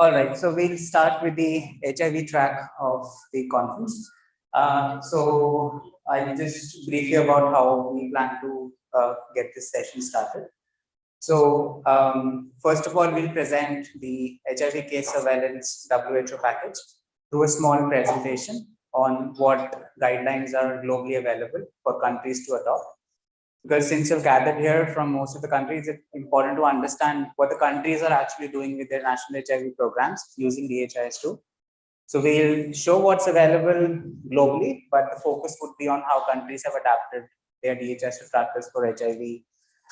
All right, so we'll start with the HIV track of the conference. Uh, so I'll just brief you about how we plan to uh, get this session started. So um, first of all, we'll present the HIV case surveillance WHO package through a small presentation on what guidelines are globally available for countries to adopt. Because since you've gathered here from most of the countries, it's important to understand what the countries are actually doing with their national HIV programs using DHIS2. So we'll show what's available globally, but the focus would be on how countries have adapted their DHIS2 practice for HIV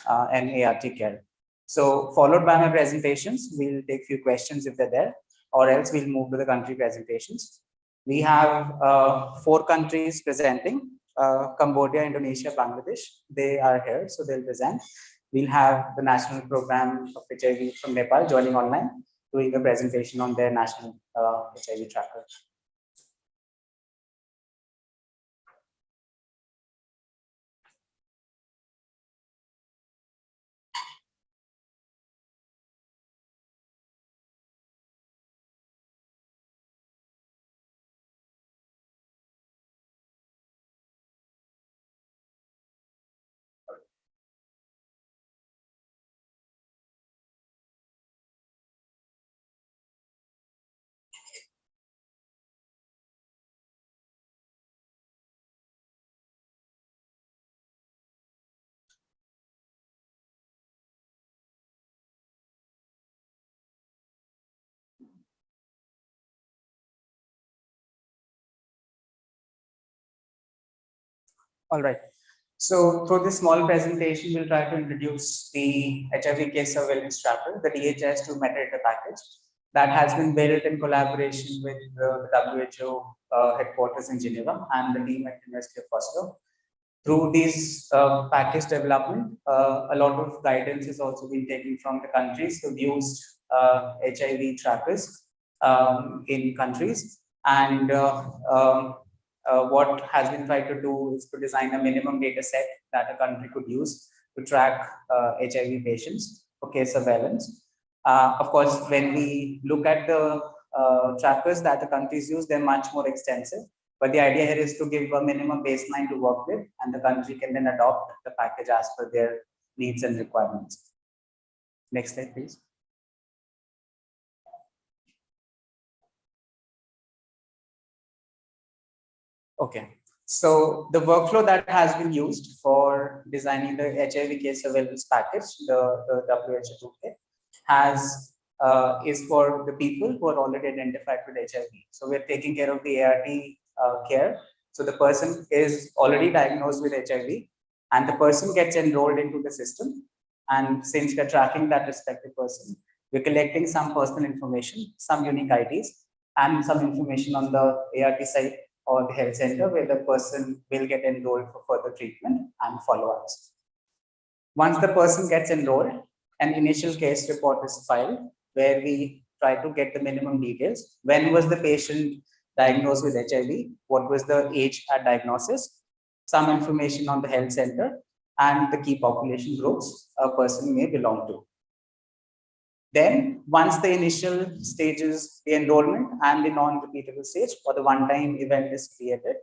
uh, and ART care. So followed by my presentations, we'll take few questions if they're there, or else we'll move to the country presentations. We have uh, four countries presenting, uh, Cambodia, Indonesia, Bangladesh. They are here, so they'll present. We'll have the national program of HIV from Nepal joining online, doing a presentation on their national uh, HIV tracker. All right. So through this small presentation, we'll try to introduce the HIV case surveillance tracker, the DHIS2 metadata package that has been built in collaboration with the WHO uh, headquarters in Geneva and the team at University of Oslo. Through this uh, package development, uh, a lot of guidance has also been taken from the countries who've used HIV uh, trackers um, in countries and uh, um, uh, what has been tried to do is to design a minimum data set that a country could use to track uh, HIV patients for case surveillance. Uh, of course, when we look at the uh, trackers that the countries use, they're much more extensive. But the idea here is to give a minimum baseline to work with, and the country can then adopt the package as per their needs and requirements. Next slide, please. Okay, so the workflow that has been used for designing the HIV case surveillance package, the, the WHO toolkit, has uh, is for the people who are already identified with HIV. So we're taking care of the ART uh, care. So the person is already diagnosed with HIV and the person gets enrolled into the system. And since we're tracking that respective person, we're collecting some personal information, some unique IDs, and some information on the ART site or the health center where the person will get enrolled for further treatment and follow-ups. Once the person gets enrolled, an initial case report is filed where we try to get the minimum details. When was the patient diagnosed with HIV? What was the age at diagnosis? Some information on the health center and the key population groups a person may belong to. Then once the initial stages, the enrollment and the non-repeatable stage or the one-time event is created,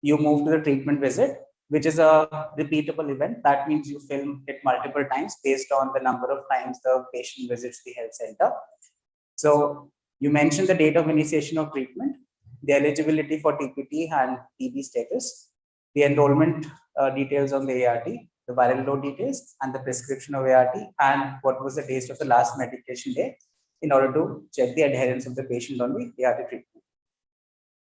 you move to the treatment visit, which is a repeatable event. That means you film it multiple times based on the number of times the patient visits the health center. So you mentioned the date of initiation of treatment, the eligibility for TPT and TB status, the enrollment uh, details on the ART, the viral load details and the prescription of ART and what was the date of the last medication day in order to check the adherence of the patient on the ART treatment.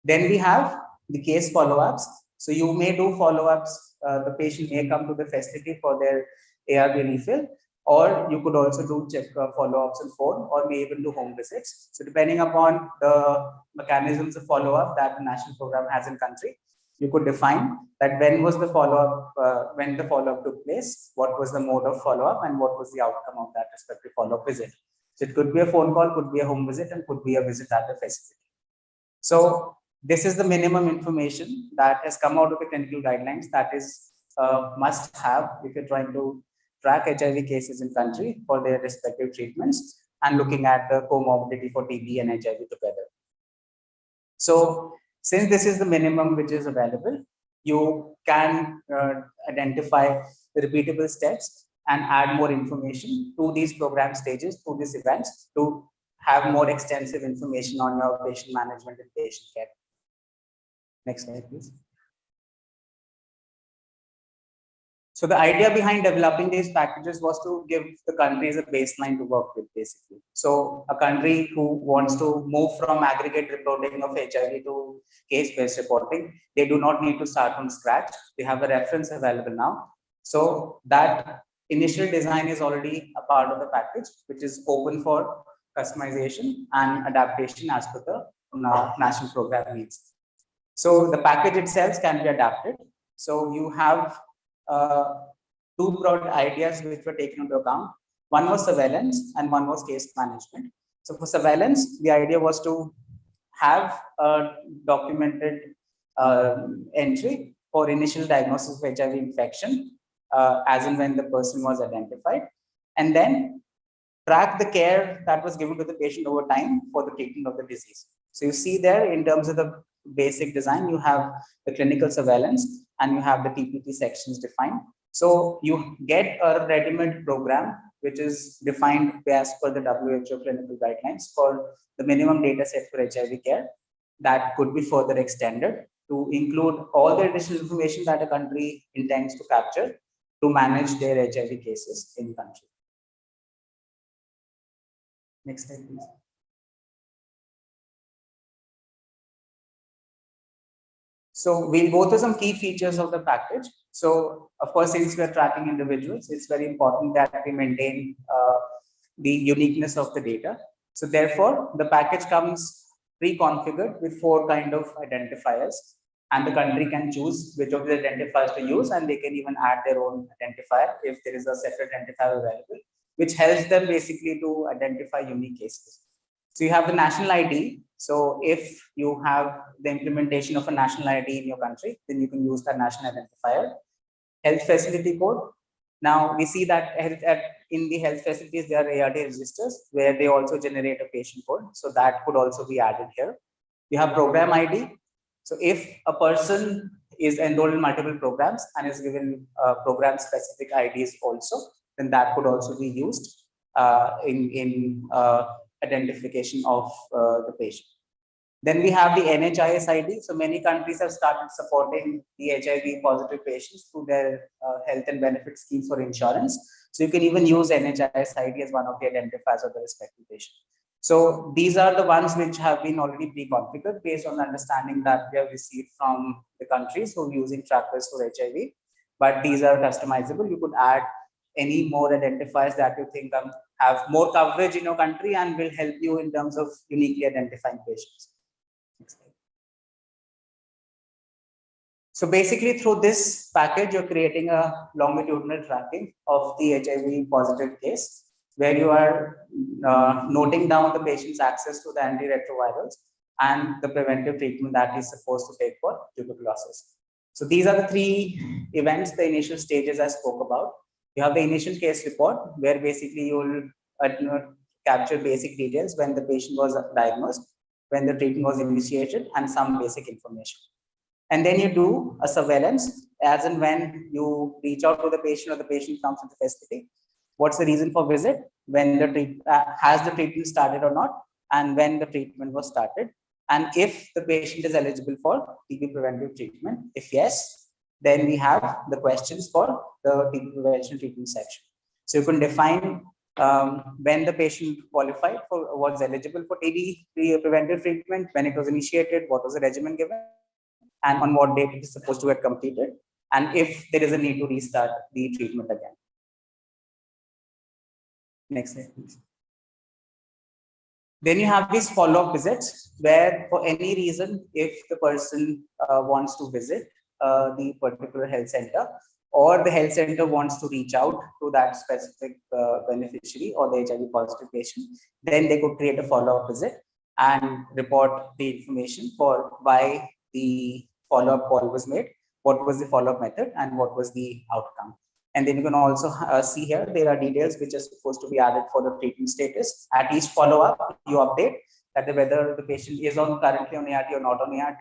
Then we have the case follow-ups. So you may do follow-ups, uh, the patient may come to the facility for their ARV refill, or you could also do check uh, follow-ups on phone, or may even do home visits. So depending upon the mechanisms of follow-up that the national program has in country, you could define that when was the follow-up, uh, when the follow-up took place, what was the mode of follow-up, and what was the outcome of that respective follow-up visit. So it could be a phone call, could be a home visit, and could be a visit at the facility. So this is the minimum information that has come out of the clinical guidelines that is uh, must have if you're trying to track HIV cases in country for their respective treatments. and looking at the comorbidity for TB and HIV together. So since this is the minimum which is available, you can uh, identify the repeatable steps and add more information to these program stages, to these events, to have more extensive information on your patient management and patient care. Next slide, please. So the idea behind developing these packages was to give the countries a baseline to work with, basically. So a country who wants to move from aggregate reporting of HIV to case-based reporting, they do not need to start from scratch. They have a reference available now. So that initial design is already a part of the package, which is open for customization and adaptation as per the national program needs. So the package itself can be adapted. So you have two broad ideas which were taken into account. One was surveillance and one was case management. So for surveillance, the idea was to have a documented uh, entry for initial diagnosis of HIV infection uh, as and when the person was identified and then track the care that was given to the patient over time for the treatment of the disease. So you see there in terms of the basic design, you have the clinical surveillance and you have the TPT sections defined. So you get a ready-made program which is defined as per the WHO clinical guidelines called the minimum data set for HIV care that could be further extended to include all the additional information that a country intends to capture to manage their HIV cases in country. Next slide, please. So we'll go through some key features of the package. So of course, since we're tracking individuals, it's very important that we maintain uh, the uniqueness of the data. So therefore, the package comes pre-configured with four kind of identifiers and the country can choose which of the identifiers to use and they can even add their own identifier if there is a separate identifier available, which helps them basically to identify unique cases. So you have the national ID. So if you have the implementation of a national ID in your country, then you can use that national identifier. Health facility code. Now we see that in the health facilities, there are ART registers where they also generate a patient code. So that could also be added here. You have program ID. So if a person is enrolled in multiple programs and is given uh, program specific IDs also, then that could also be used uh, in, in uh, identification of uh, the patient. Then we have the NHIS ID. So many countries have started supporting the HIV positive patients through their uh, health and benefit schemes for insurance. So you can even use NHIS ID as one of the identifiers of the respective patient. So these are the ones which have been already pre-configured based on the understanding that we have received from the countries who are using trackers for HIV. But these are customizable. You could add any more identifiers that you think um, have more coverage in your country and will help you in terms of uniquely identifying patients. So basically through this package, you're creating a longitudinal tracking of the HIV positive case, where you are uh, noting down the patient's access to the antiretrovirals and the preventive treatment that is supposed to take for tuberculosis. So these are the three events, the initial stages I spoke about. You have the initial case report where basically you will uh, capture basic details when the patient was diagnosed, when the treatment was initiated, and some basic information. And then you do a surveillance as and when you reach out to the patient or the patient comes to the facility. What's the reason for visit? When the treat, uh, has the treatment started or not, and when the treatment was started, and if the patient is eligible for TB preventive treatment. If yes, then we have the questions for the prevention treatment section. So you can define um, when the patient qualified for was eligible for TB preventive treatment, when it was initiated, what was the regimen given, and on what date it is supposed to get completed, and if there is a need to restart the treatment again. Next slide, please. Then you have these follow-up visits where for any reason, if the person uh, wants to visit, uh, the particular health center or the health center wants to reach out to that specific uh, beneficiary or the HIV positive patient, then they could create a follow-up visit and report the information for why the follow-up call was made, what was the follow-up method, and what was the outcome. And then you can also uh, see here, there are details which are supposed to be added for the treatment status. At each follow-up, you update that whether the patient is on currently on ART or not on ART.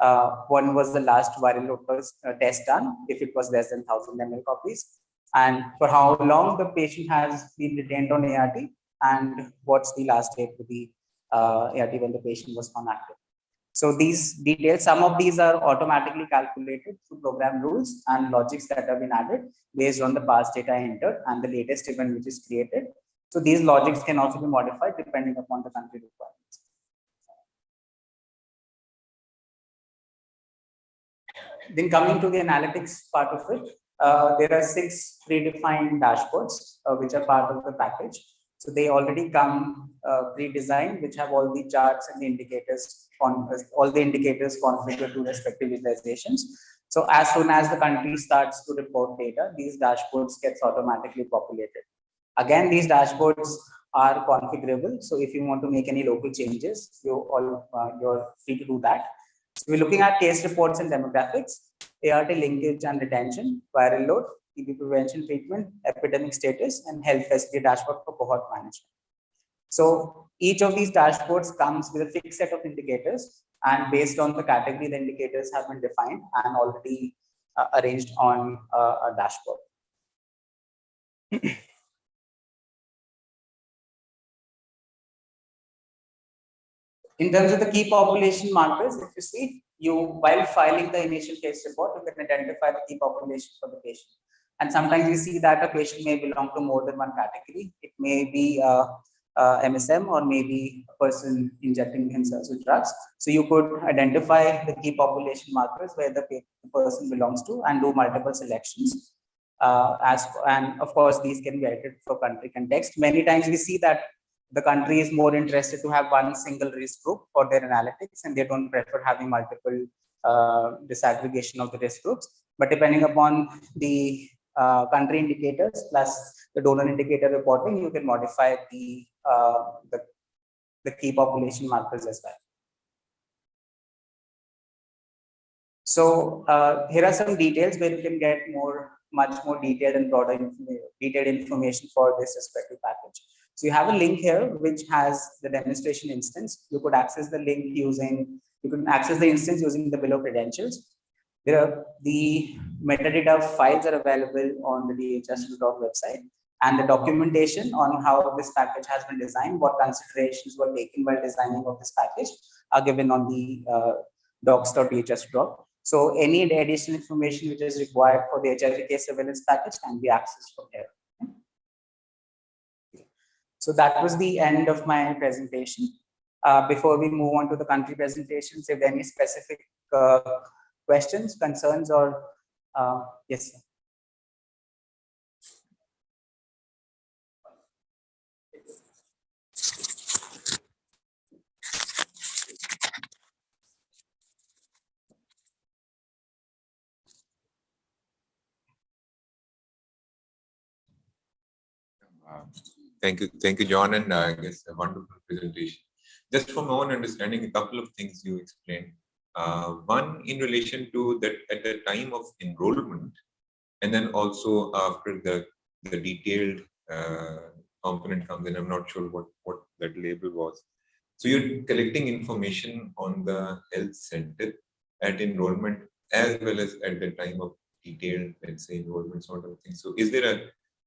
Uh, one was the last viral load uh, test done, if it was less than 1000 ml copies, and for how long the patient has been retained on ART, and what's the last date to the uh, ART when the patient was on active. So these details, some of these are automatically calculated through program rules and logics that have been added based on the past data entered and the latest event which is created. So these logics can also be modified depending upon the country requirements. Then coming to the analytics part of it, uh, there are six predefined dashboards uh, which are part of the package. So they already come uh, pre-designed, which have all the charts and the indicators on all the indicators configured to respective utilizations. So as soon as the country starts to report data, these dashboards gets automatically populated. Again, these dashboards are configurable. So if you want to make any local changes, you all uh, you're free to do that. So we're looking at case reports and demographics, ART linkage and retention, viral load, TB prevention treatment, epidemic status, and health facility dashboard for cohort management. So each of these dashboards comes with a fixed set of indicators, and based on the category, the indicators have been defined and already uh, arranged on uh, a dashboard. In terms of the key population markers, if you see, you while filing the initial case report, you can identify the key population for the patient. And sometimes you see that a patient may belong to more than one category. It may be uh, uh, MSM or maybe a person injecting himself with drugs. So you could identify the key population markers where the person belongs to and do multiple selections. Uh, as and of course, these can be edited for country context. Many times we see that the country is more interested to have one single risk group for their analytics and they don't prefer having multiple uh, disaggregation of the risk groups. But depending upon the uh, country indicators plus the donor indicator reporting, you can modify the, uh, the, the key population markers as well. So uh, here are some details where you can get more, much more detailed and broader detailed information for this respective package. So you have a link here which has the demonstration instance. You could access the link using, you can access the instance using the below credentials. There are, the metadata files are available on the DHS.gov website and the documentation on how this package has been designed, what considerations were taken while designing of this package are given on the uh. So any additional information which is required for the case surveillance package can be accessed from here. So that was the end of my presentation. Uh, before we move on to the country presentations, if there any specific uh, questions, concerns, or uh, yes. Sir. Um, Thank you, thank you, John, and uh, I guess a wonderful presentation. Just from my own understanding, a couple of things you explained. Uh, one in relation to that at the time of enrollment, and then also after the the detailed uh, component comes in. I'm not sure what what that label was. So you're collecting information on the health center at enrollment as well as at the time of detailed, let's say, enrollment sort of thing. So is there a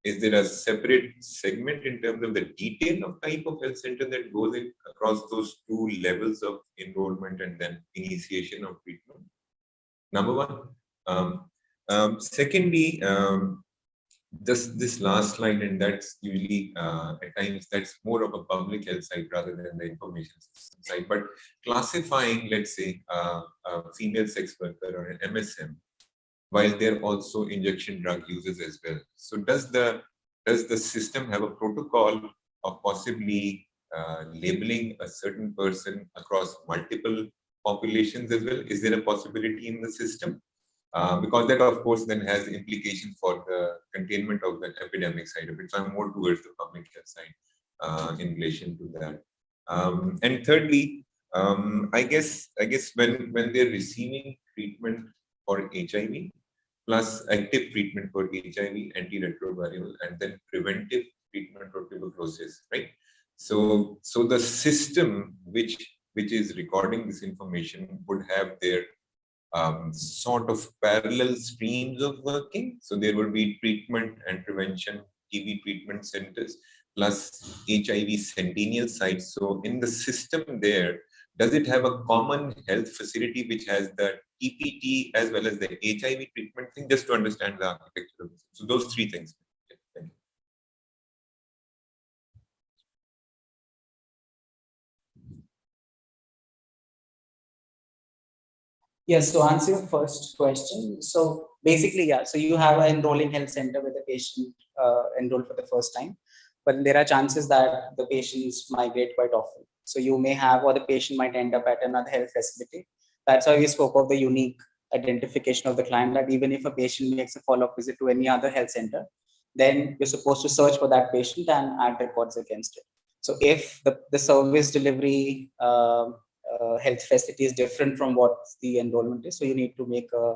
is there a separate segment in terms of the detail of type of health center that goes in across those two levels of enrollment and then initiation of treatment? Number one. Um, um, secondly, um, this this last line, and that's usually uh, at times that's more of a public health side rather than the information system side. But classifying, let's say, uh, a female sex worker or an MSM while they're also injection drug users as well. So does the does the system have a protocol of possibly uh, labeling a certain person across multiple populations as well? Is there a possibility in the system? Uh, because that, of course, then has implications for the containment of the epidemic side of it. So I'm more towards the public health side uh, in relation to that. Um, and thirdly, um, I guess I guess when when they're receiving treatment for HIV, plus active treatment for HIV, antiretroviral, and then preventive treatment for tuberculosis, right? So, so the system which which is recording this information would have their um, sort of parallel streams of working. So there will be treatment and prevention TB treatment centers plus HIV sentinel sites. So in the system there, does it have a common health facility which has the TPT as well as the HIV treatment thing, just to understand the architecture of this. So those three things. Yes, to answer your first question, so basically, yeah, so you have an enrolling health center with a patient uh, enrolled for the first time, but there are chances that the patients migrate quite often. So you may have, or the patient might end up at another health facility. That's why we spoke of the unique identification of the client that even if a patient makes a follow-up visit to any other health center, then you're supposed to search for that patient and add records against it. So if the, the service delivery uh, uh, health facility is different from what the enrollment is. So you need to make a,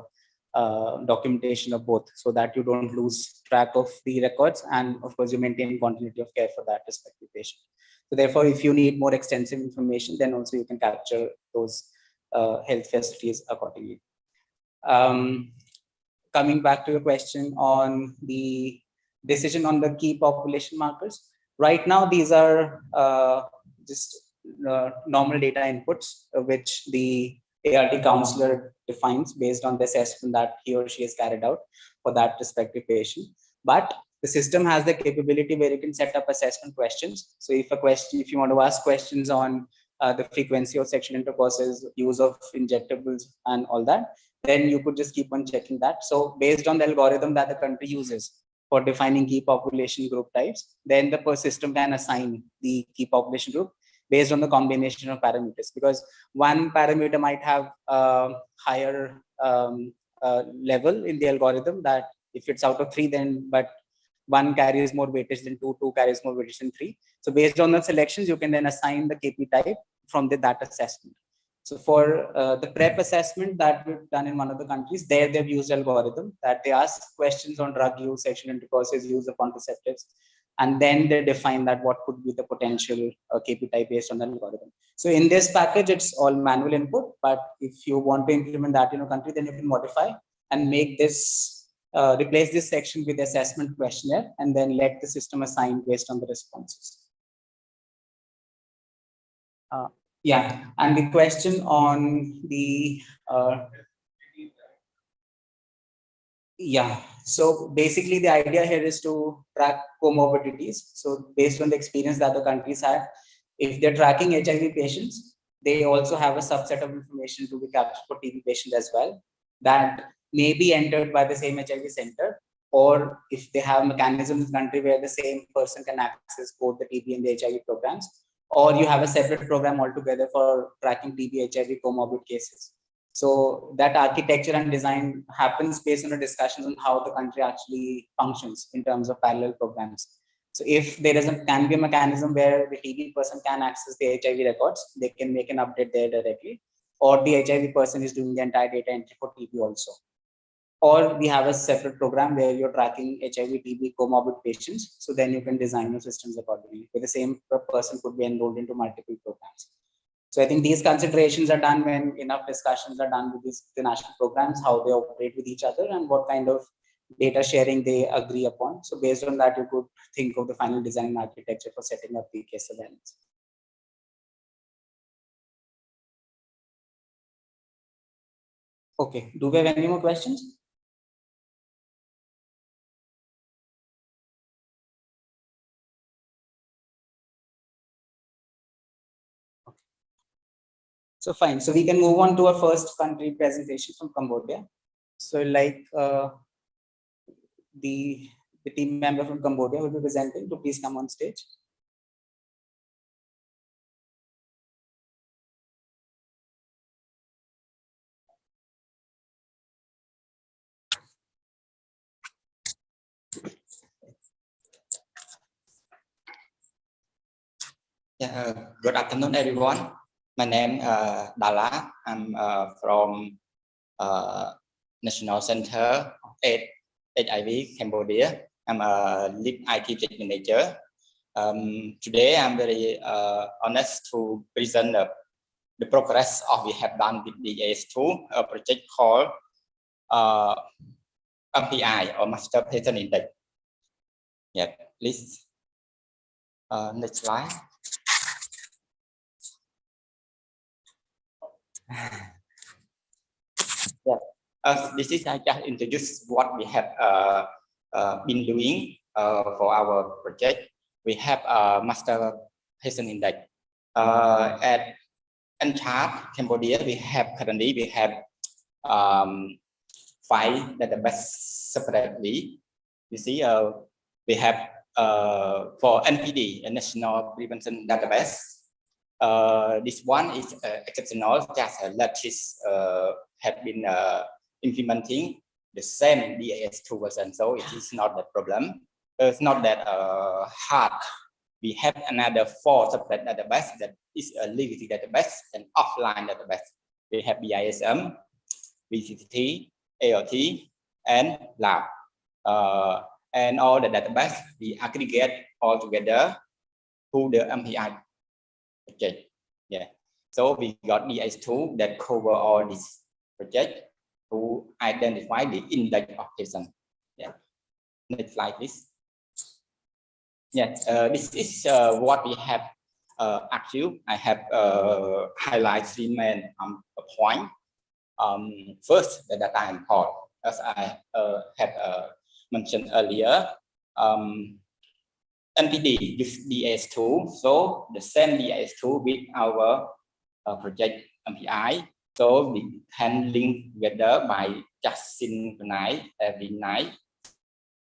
a, documentation of both so that you don't lose track of the records and of course you maintain continuity of care for that respective patient. So therefore, if you need more extensive information, then also you can capture those uh, health facilities accordingly. Um, coming back to your question on the decision on the key population markers, right now these are uh, just uh, normal data inputs, uh, which the ART counselor defines based on the assessment that he or she has carried out for that respective patient. But the system has the capability where you can set up assessment questions. So if a question, if you want to ask questions on uh, the frequency of sexual intercourses, use of injectables and all that, then you could just keep on checking that. So based on the algorithm that the country uses for defining key population group types, then the system can assign the key population group based on the combination of parameters because one parameter might have a higher um, uh, level in the algorithm that if it's out of three then but one carries more weightage than two, two carries more weightage than three. So based on the selections, you can then assign the KP type from the that assessment. So for uh, the PrEP assessment that we've done in one of the countries, there they've used algorithm that they ask questions on drug use, sexual intercourses, use of contraceptives, and then they define that what could be the potential uh, KP type based on the algorithm. So in this package, it's all manual input, but if you want to implement that in a country, then you can modify and make this, uh, replace this section with assessment questionnaire, and then let the system assign based on the responses. Uh, yeah, and the question on the uh, yeah, so basically the idea here is to track comorbidities. So based on the experience that the countries have, if they're tracking HIV patients, they also have a subset of information to be captured for TB patients as well that may be entered by the same HIV center or if they have mechanisms in the country where the same person can access both the TB and the HIV programs, or you have a separate program altogether for tracking TB HIV comorbid cases. So that architecture and design happens based on the discussions on how the country actually functions in terms of parallel programs. So if there is a can be a mechanism where the TB person can access the HIV records, they can make an update there directly, or the HIV person is doing the entire data entry for TB also. Or we have a separate program where you're tracking HIV, TB comorbid patients. So then you can design your systems accordingly. Where the same person could be enrolled into multiple programs. So I think these considerations are done when enough discussions are done with these the national programs, how they operate with each other and what kind of data sharing they agree upon. So based on that, you could think of the final design architecture for setting up the case surveillance. Okay, do we have any more questions? So fine. So we can move on to our first country presentation from Cambodia. So like uh, the, the team member from Cambodia will be presenting so please come on stage. Yeah, good afternoon, everyone. My name is uh, Dala. I'm uh, from uh, National Center AIDS, HIV Cambodia. I'm a lead IT project manager. Um, today, I'm very uh, honest to present the, the progress of we have done with the AS2, a project called uh, MPI or Master Patient Index. Yeah, please. Uh, next slide. yeah, uh, this is I just introduce what we have uh, uh, been doing uh, for our project. We have a master patient index. Uh, at NCHADS Cambodia, we have currently we have um, five database separately. You see, uh, we have for NPD, a national prevention database. Uh, this one is uh, exceptional, just latest uh, have been implementing the same DAS2 version, so it is not the problem. it's not that hard. We have another four separate database that is a legacy database and offline database. We have BISM, VCT, AOT, and lab. Uh, and all the database we aggregate all together to the MPI project. Yeah. So we got DS2 that cover all this project to identify the index of. Yeah. Next slide, please. Yes, uh, this is uh, what we have uh, achieved. I have uh, highlighted three main um, point. Um, first, the data import, as I uh, have uh, mentioned earlier. Um, NPD use DS2, so the same DS2 with our uh, project MPI. So we can link together by just synchronize every night.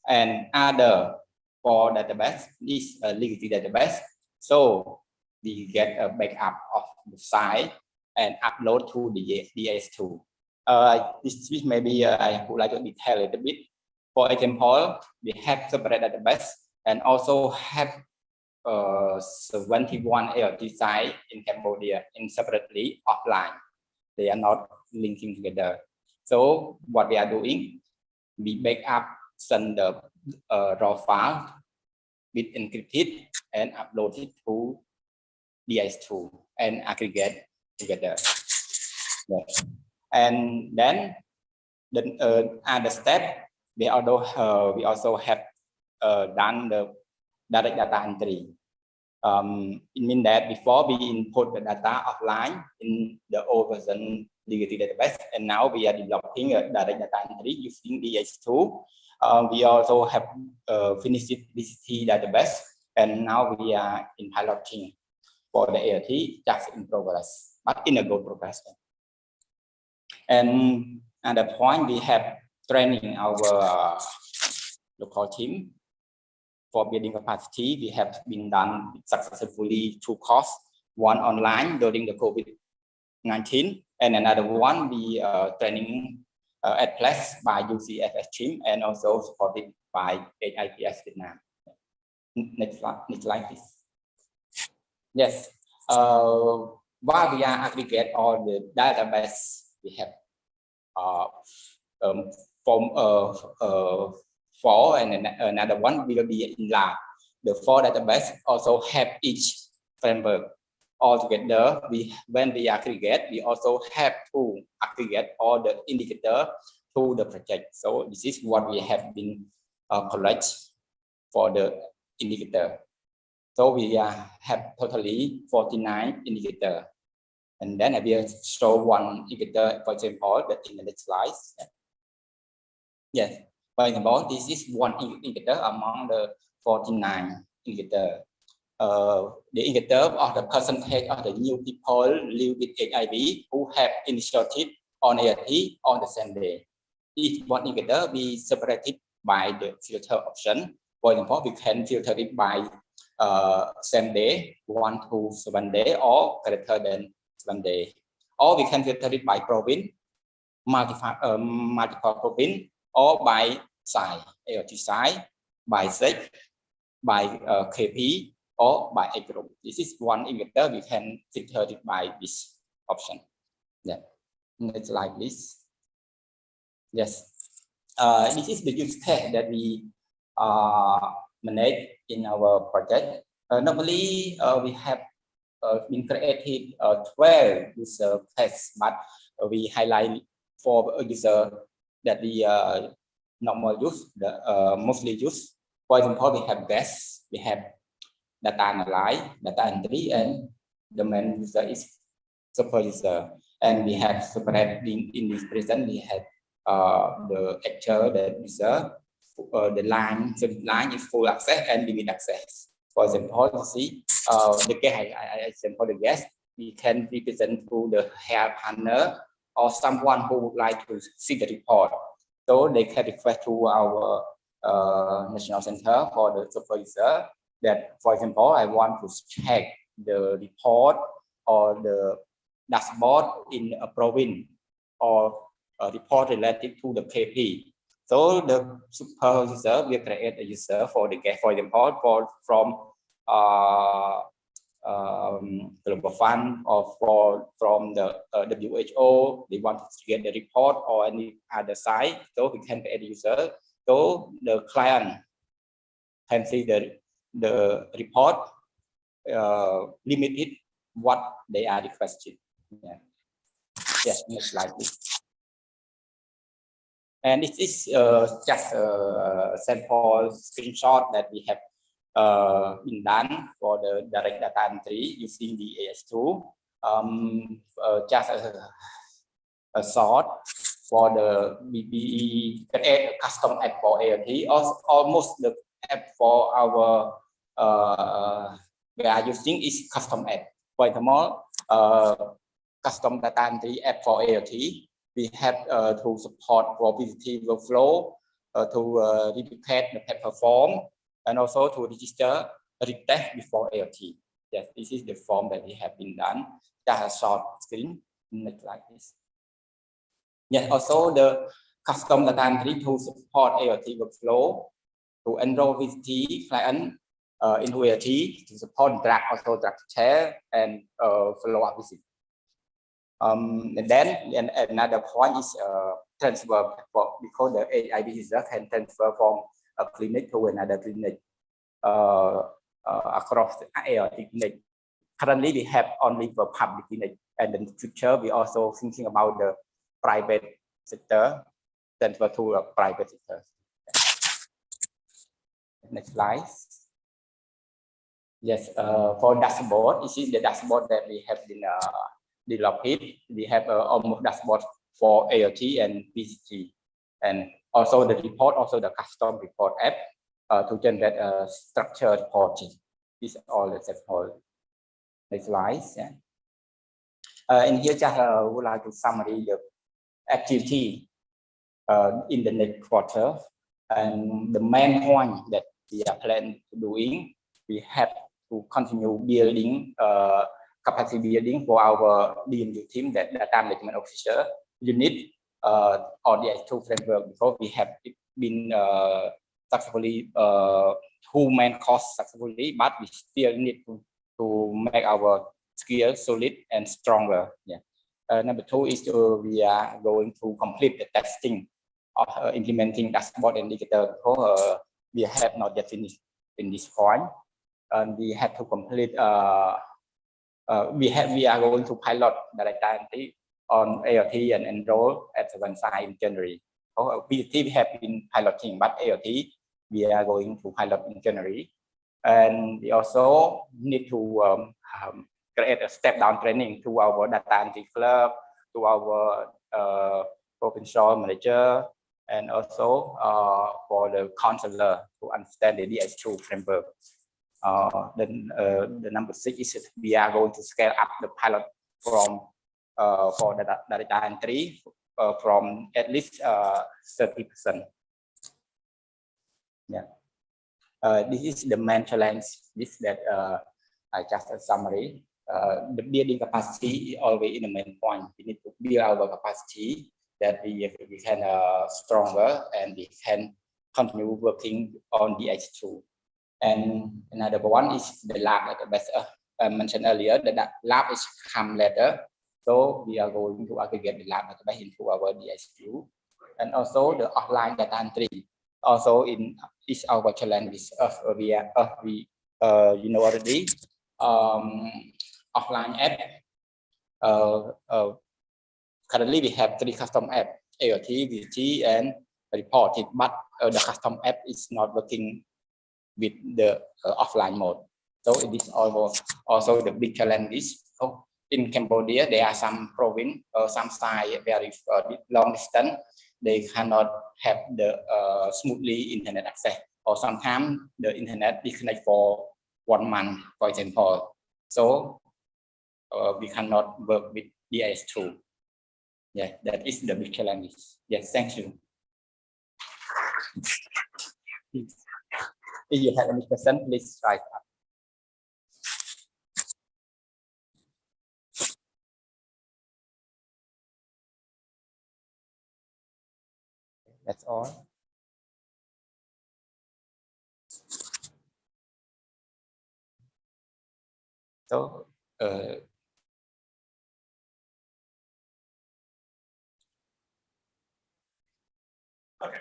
And other for database is a legacy database. So we get a backup of the site and upload to the DS2. Uh, this, this maybe uh, I would like to detail a little bit. For example, we have separate database and also have uh, 21 ALT site in Cambodia in separately offline. They are not linking together. So what we are doing, we back up, send the uh, raw file with encrypted and upload it to DS2 and aggregate together. Yes. And then the uh, other step, also uh, we also have uh, done the direct data entry. Um, it means that before we input the data offline in the old version legacy database, and now we are developing a direct data entry using DS2. Uh, we also have uh, finished VCT database, and now we are in piloting for the ALT just in progress, but in a good progress. And at the point we have training our uh, local team for building capacity. We have been done successfully two courses, one online during the COVID-19 and another one we uh, training uh, at place by UCSF team and also supported by HISP Vietnam. Next slide, next slide please. Yes, uh, while we are aggregate all the database we have uh, um, from uh, uh, four and another one will be in lab. The four database also have each framework all together. We when we aggregate, we also have to aggregate all the indicator to the project. So this is what we have been uh, collect for the indicator. So we uh, have totally 49 indicator. And then I will show one indicator, for example, in the next slide. Yes, example, this is one indicator among the 49 indicator. Uh, the indicator of the percentage of the new people live with HIV who have initiated on ART on the same day. Each one indicator be separated by the filter option. For example, we can filter it by uh, same day, one to seven day, or greater than seven day. Or we can filter it by province, multiple, uh, multiple province, or by size, ALT size, by sex, by uh, KP, or by age group. This is one indicator we can filter it by this option. Yeah. Next slide, please. Yes. uh, this is the use case that we uh, manage in our project. Uh, normally, uh, we have uh, been created uh, 12 user tests, but we highlight for a user that we normal use, the uh, mostly use. For example, we have guests, we have data analyze, data entry, and the main user is super user. And we have separate in, in this present, we have uh, the actual, the user, uh, the line, the line is full access and limit access. For example, you see, uh, the guest, I, I, example the guest, we can represent through the hair partner or someone who would like to see the report. So they can request to our uh, national center for the supervisor that, for example, I want to check the report or the dashboard in a province or a report related to the KP. So the supervisor will create a user for the for example, for from uh, um, global fund or for from the uh, WHO, they want to get the report or any other site, so we can a user. So the client can see the the report uh, limited what they are requesting. Yeah. Yes, next slide. And this is uh, just a sample screenshot that we have uh, been done for the direct data entry using the AS2. Um, uh, just a, a sort for the BBE custom app for ALT, almost the app for our uh, we are using is custom app. For example, uh, custom data entry app for ALT, we have uh, to support for VCT workflow uh, to uh, replicate the paper form and also to register a retest before ALT. Yes, this is the form that we have been done. Just a short screen, like this. Yes, also the custom data entry to support ALT workflow to enroll VCT client uh, in ALT to support drag also drag chair and uh, follow up visit. Um, and then and another point is uh, transfer because the AIB user can transfer from clinic to another clinic uh, uh, across the ART clinic. Currently, we have only for public clinic, and in the future, we also thinking about the private sector transfer to a private sector. Next slide. Yes, uh, for dashboard, this is the dashboard that we have been uh, developed. We have uh, almost dashboard for ALT and VCT, and also the report, also the custom report app uh, to generate a structured reporting. These are all example. Next slide. Yeah. Uh, and here just uh, would like to summary the activity uh, in the next quarter. And the main point that we are planning to doing, we have to continue building uh, capacity building for our DMU team, that data management officer unit uh, on the H2 framework because we have been uh, successfully uh, two main successfully, but we still need to, to make our skills solid and stronger. Yeah. Uh, number two is to, we are going to complete the testing of uh, implementing dashboard indicator because uh, we have not yet finished in this point. And we have to complete, uh, uh, we have, we are going to pilot the data on ALT and enroll at the one side in January. Oh, we have been piloting, but ALT we are going to pilot in January. And we also need to um, um, create a step down training to our data entry club, to our uh, provincial manager, and also uh, for the counselor to understand the DS2 framework. Uh, then uh, the number six is we are going to scale up the pilot from for the data entry uh, from at least 30%. Yeah. Uh, this is the main challenge. This that uh, I just a summary. Uh, the building capacity is always in the main point. We need to build our capacity that we, we can uh, stronger and we can continue working on the H2. And another one is the lab, as uh, I mentioned earlier, the lab is come later. So we are going to aggregate the lab database into our DHQ and also the offline data entry. Also in is our challenge is of we are of we uh, you know already um, offline app. Uh, uh, currently we have three custom app AOT, VG, and reported, but uh, the custom app is not working with the uh, offline mode. So it is also also the big challenge is so in Cambodia there are some province or some side very uh, long distance. They cannot have the uh, smoothly internet access. Or sometimes the internet disconnect for one month for example. So uh, we cannot work with DHIS2 yeah that is the big challenge. Yes thank you. If you have any question please write up That's all. So, uh, Okay.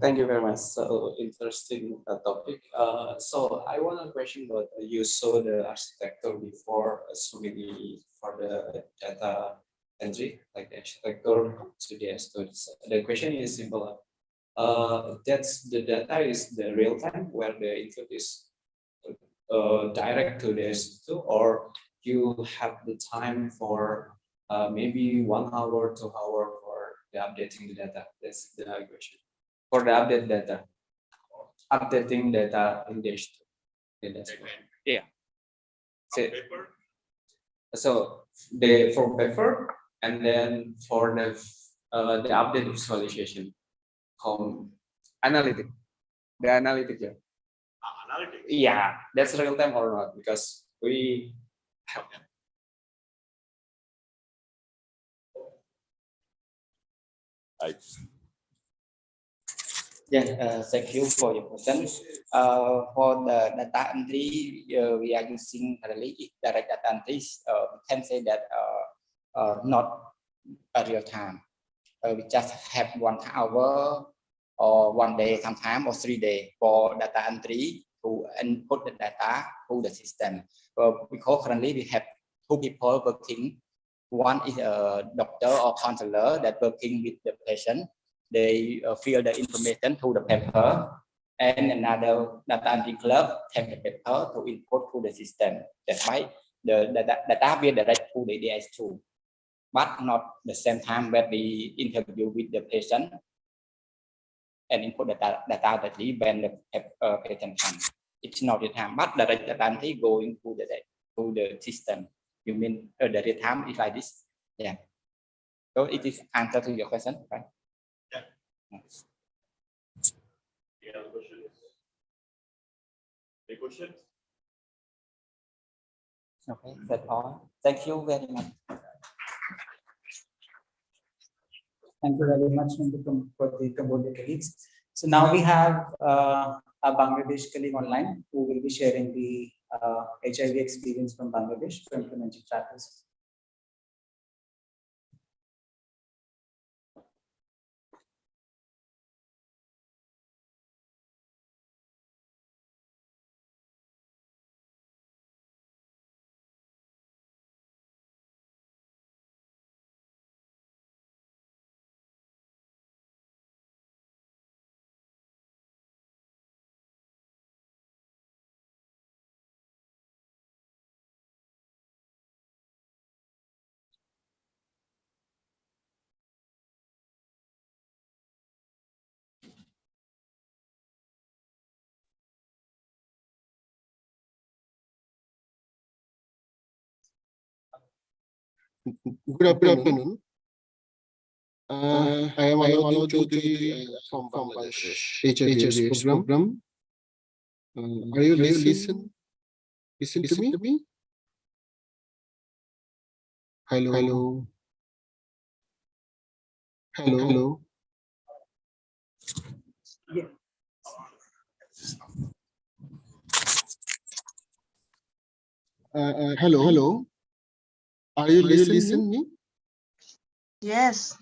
Thank you very much. So interesting uh, topic. Uh, so I want a question about uh, you saw the architecture before, uh, so maybe for the data entry, like the architecture to the studies. The question is simple. Uh, that's the data is the real time where the input is uh, direct to DHIS2 or you have the time for maybe one hour, two hour for the updating the data. That's the question for the update data. Updating data in DHIS2. in. Yeah. So, so the for paper and then for the uh, the update visualization. Um, analytic. The analytic, yeah. Analytics. Yeah, that's real time or not? Because we have Yeah, uh, thank you for your question. Uh, for the data entry, uh, we are using is direct data entry. Uh, we can say that uh, uh, not a real time. Uh, we just have one hour or one day sometime or three day for data entry to input the data to the system. Because currently we have two people working. One is a doctor or counselor that working with the patient they uh, fill the information to the paper and another data entry clerk take the paper to input to the system. That's why the, the, the data will direct to the DHIS2, but not the same time when we interview with the patient and input data, that we when the uh, patient comes. It's not the time, but the data entry going to the to the system. You mean uh, the time is like this? Yeah. So it is answer to your question, right? Yes. Any other questions? Any questions? Okay, that's all. Thank you very much. Thank you very much for the Cambodia colleagues. So now we have uh, a Bangladesh colleague online who will be sharing the uh, HIV experience from Bangladesh for implementing trackers. Good afternoon. Uh, I am Alok Chaudhary uh, from Bangladesh HIVS program. Uh, Are you listen? Listen to me? Hello. Hello. Hello. Hello. uh, uh, hello, hello. Are you listening me? Yes.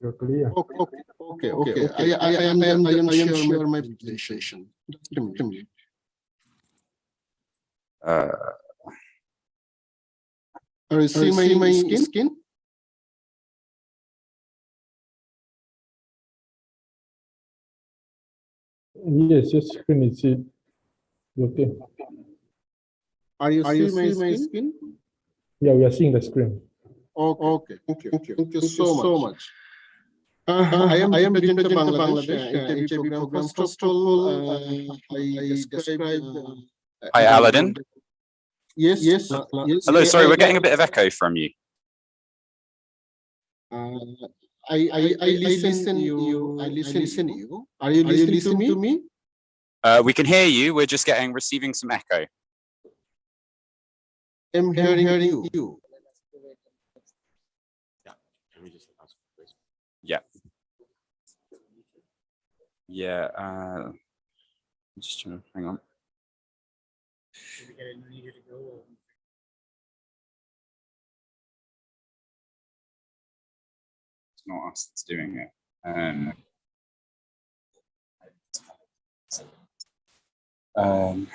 You're clear. Okay, okay, okay, okay. I, I, I am, I am, I am share my presentation. Just a minute. Uh, Are you see my, my skin? Skin? Yes, your screen is it. Okay. Are you see my skin? Yeah, we are seeing the screen. Okay, okay, thank you, thank you, thank you so much. Uh, I am, I am representing Bangladesh, uh, HIV program. First of all, uh, I describe. uh, Hi, uh, Aladdin. Yes, yes. uh, yes, Hello, I- sorry, I- we're getting a bit of echo from you. Uh, I, I, I listen you, I listen you. Are you listening to me? Uh, we can hear you. We're just getting receiving some echo. I'm hearing you. Yeah. Yeah, uh, just trying to hang on. It's not us that's doing it. Um, um,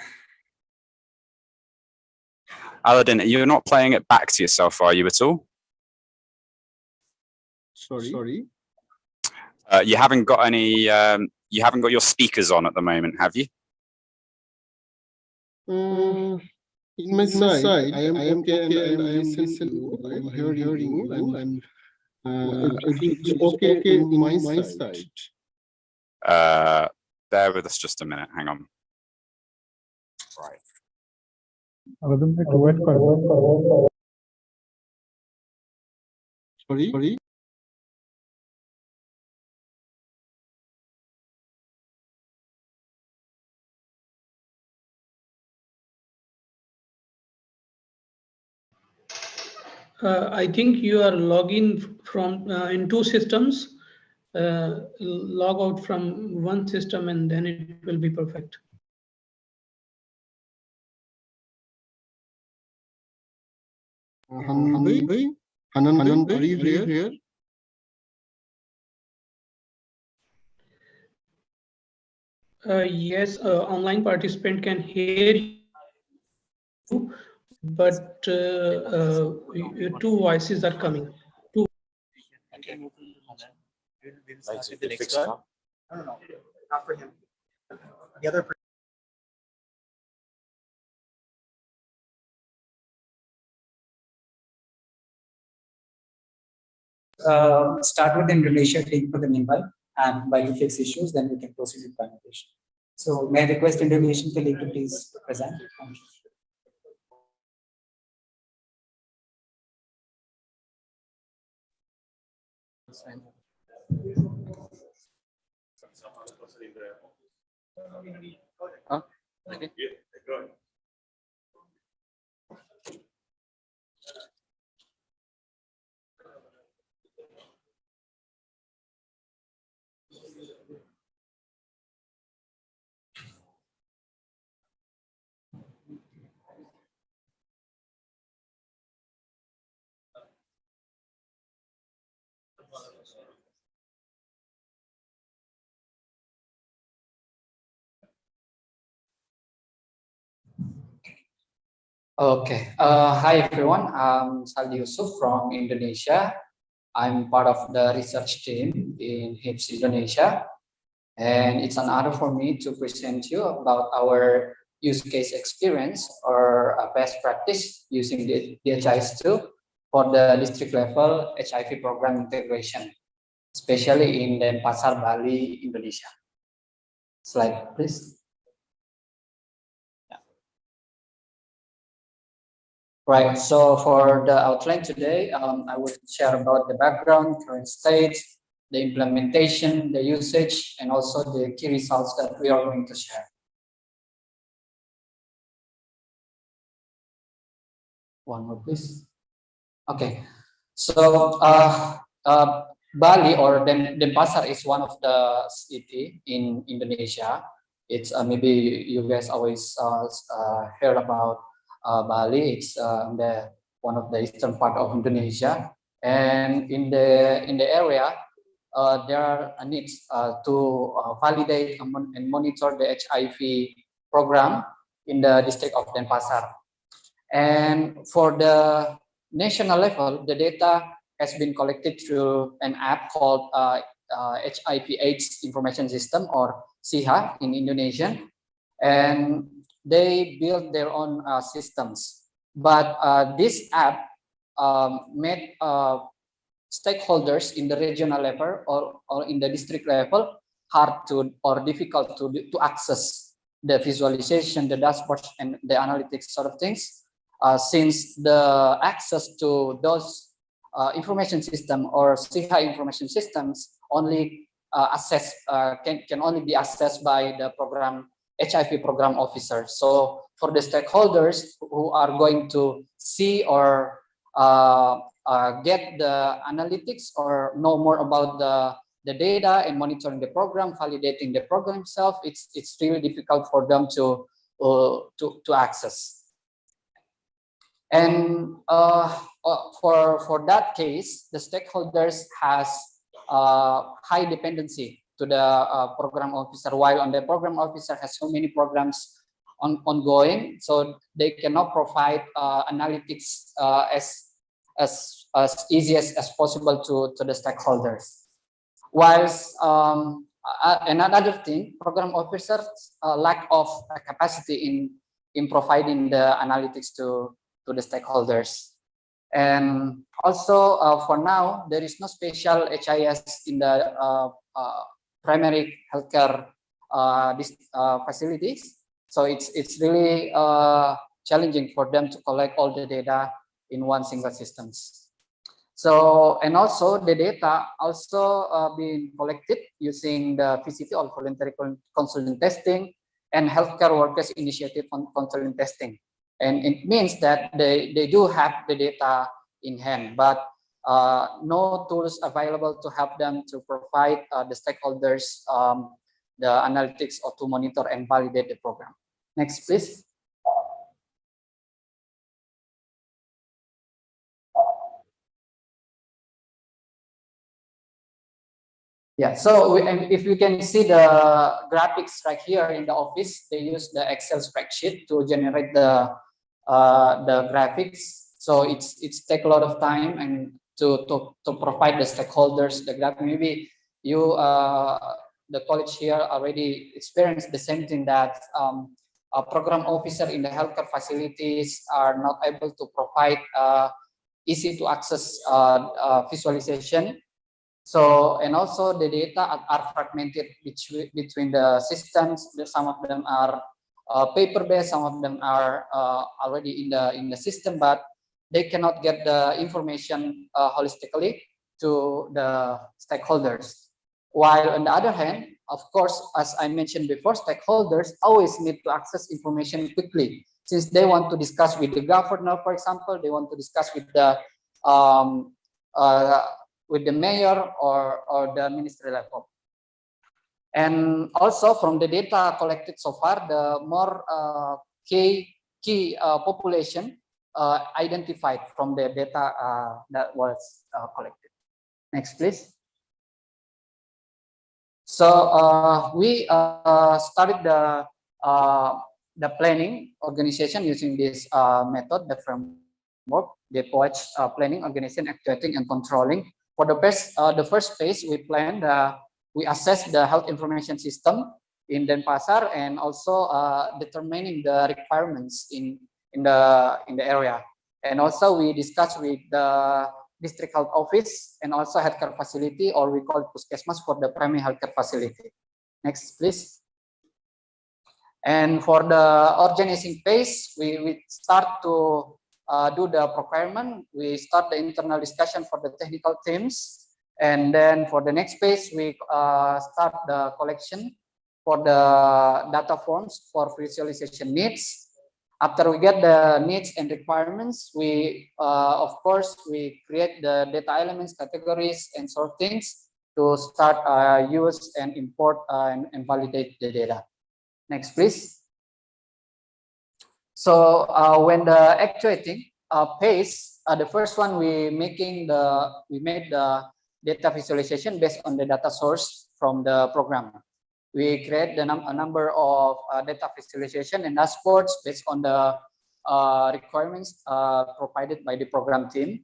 Aladdin, you're not playing it back to yourself, are you at all? Sorry. Sorry. Uh, you haven't got any. Um, you haven't got your speakers on at the moment, have you? Uh, in my side, I am, I am okay, and I am listening you, I am hearing you, and I'm, uh, it's okay in my side. Uh, bear with us just a minute. Hang on. Aladdin bhai, wait for Sorry, sorry. Uh, I think you are logging from, uh, in two systems. Uh, log out from one system and then it will be perfect. Hanan bhai, Hanan, Hanan are you here? Uh, yes, uh, online participant can hear you, but uh, uh, two voices are coming. Uh, start with Indonesia team for the meanwhile, and while you fix issues, then we can proceed with presentation. So may I request Indonesian colleague to please present? You. Okay, uh, hi everyone, I'm Saldi Yusuf from Indonesia. I'm part of the research team in HISP Indonesia. And it's an honor for me to present you about our use case experience or a best practice using the DHIS2 for the district level HIV program integration, especially in Denpasar, Bali, Indonesia. Slide, please. Right, so for the outline today, um, I will share about the background, current state, the implementation, the usage, and also the key results that we are going to share. One more, please. Okay, so uh, uh, Bali or Den Denpasar is one of the city in Indonesia. It's uh, maybe you guys always uh, uh, heard about uh, Bali. It's uh, the one of the eastern part of Indonesia, and in the in the area, uh, there are needs uh, to uh, validate and monitor the HIV program in the district of Denpasar. And for the national level, the data has been collected through an app called uh, uh, HIV/AIDS Information System or SIHA in Indonesian, and they build their own uh, systems. But uh, this app um, made uh, stakeholders in the regional level or, or in the district level hard to or difficult to, to access the visualization, the dashboards, and the analytics sort of things. Uh, since the access to those uh, information system or SIHA information systems only uh, access can, can only be accessed by the program HIV program officer. So for the stakeholders who are going to see or uh, uh, get the analytics or know more about the, the data and monitoring the program, validating the program itself, it's, it's really difficult for them to, uh, to, to access. And uh, uh, for, for that case, the stakeholders has uh, high dependency to the uh, program officer, while on the program officer has so many programs on, ongoing, so they cannot provide uh, analytics uh, as, as, as easy as, as possible to, to the stakeholders. Whilst um, another thing, program officers uh, lack of capacity in, in providing the analytics to, to the stakeholders. And also uh, for now, there is no special HIS in the uh, uh, primary healthcare uh, uh, facilities. So it's, it's really uh, challenging for them to collect all the data in one single systems. So, and also the data also uh, being collected using the VCT or voluntary con- consultant testing and healthcare workers initiative on consultant testing. And it means that they, they do have the data in hand, but uh, no tools available to help them to provide uh, the stakeholders um, the analytics or to monitor and validate the program. Next, please. Yeah, so we, if you can see the graphics right here in the office, they use the Excel spreadsheet to generate the uh, the graphics. So it's it's take a lot of time and to to to provide the stakeholders the graph. Maybe you uh, the college here already experienced the same thing that um, a program officer in the healthcare facilities are not able to provide uh, easy to access uh, uh, visualization so, and also the data are, fragmented between, between the systems. Some of them are uh, paper-based, some of them are uh, already in the in the system, but they cannot get the information uh, holistically to the stakeholders. While on the other hand, of course, as I mentioned before, stakeholders always need to access information quickly. Since they want to discuss with the governor, for example, they want to discuss with the um, uh, with the mayor or, or the ministry level. And also from the data collected so far, the more uh, key, key uh, population uh, identified from the data uh, that was uh, collected. Next, please. So uh, we started the the planning organization using this method, the framework, the approach planning, organization, actuating, and controlling for the best, uh, the first phase, we planned, uh, we assess the health information system in Denpasar and also uh, determining the requirements in in the in the area. And also we discussed with the district health office and also healthcare facility, or we call puskesmas for the primary healthcare facility. Next, please. And for the organizing phase, we, we start to uh, do the procurement, we start the internal discussion for the technical teams. And then for the next phase, we uh, start the collection for the data forms for visualization needs. After we get the needs and requirements, we, uh, of course, we create the data elements, categories, and sort things to start uh, use and import uh, and, and validate the data. Next, please. So uh, when the actuating uh, phase, uh, the first one we making the we made the data visualization based on the data source from the program. We create the num a number of uh, data visualization and dashboards based on the uh, requirements uh, provided by the program team.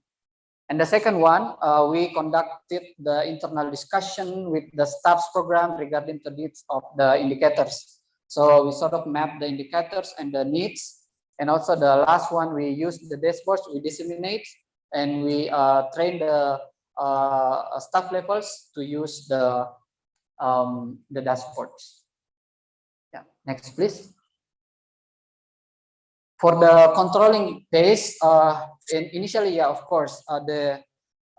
And the second one, uh, we conducted the internal discussion with the staff's program regarding the needs of the indicators. So we sort of map the indicators and the needs. And also the last one, we use the dashboards, we disseminate and we uh, train the uh, staff levels to use the um, the dashboards. Yeah, next please. For the controlling phase, uh, in, initially, yeah, of course, uh, the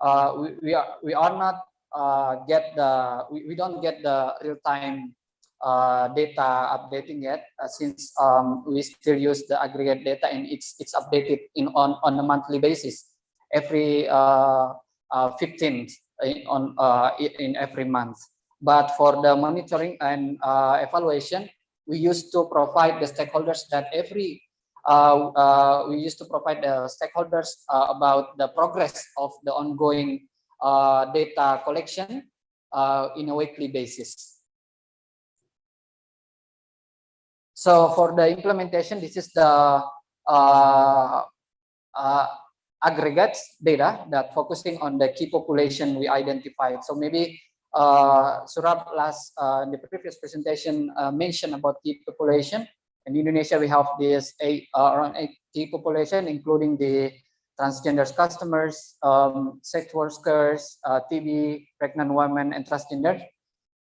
uh, we, we are we are not uh, get the we, we don't get the real time uh, data updating yet uh, since um, we still use the aggregate data and it's it's updated in on on a monthly basis every uh, uh, 15th in, on uh, in every month. But for the monitoring and uh, evaluation, we used to provide the stakeholders that every uh, uh, we used to provide the stakeholders uh, about the progress of the ongoing uh, data collection uh, in a weekly basis. So for the implementation, this is the aggregates data that focusing on the key population we identified. So maybe uh, Saurabh last uh, in the previous presentation uh, mentioned about the population. In Indonesia, we have this eight, uh, around eight key population, including the transgender customers, um, sex workers, uh, TB, pregnant women, and transgender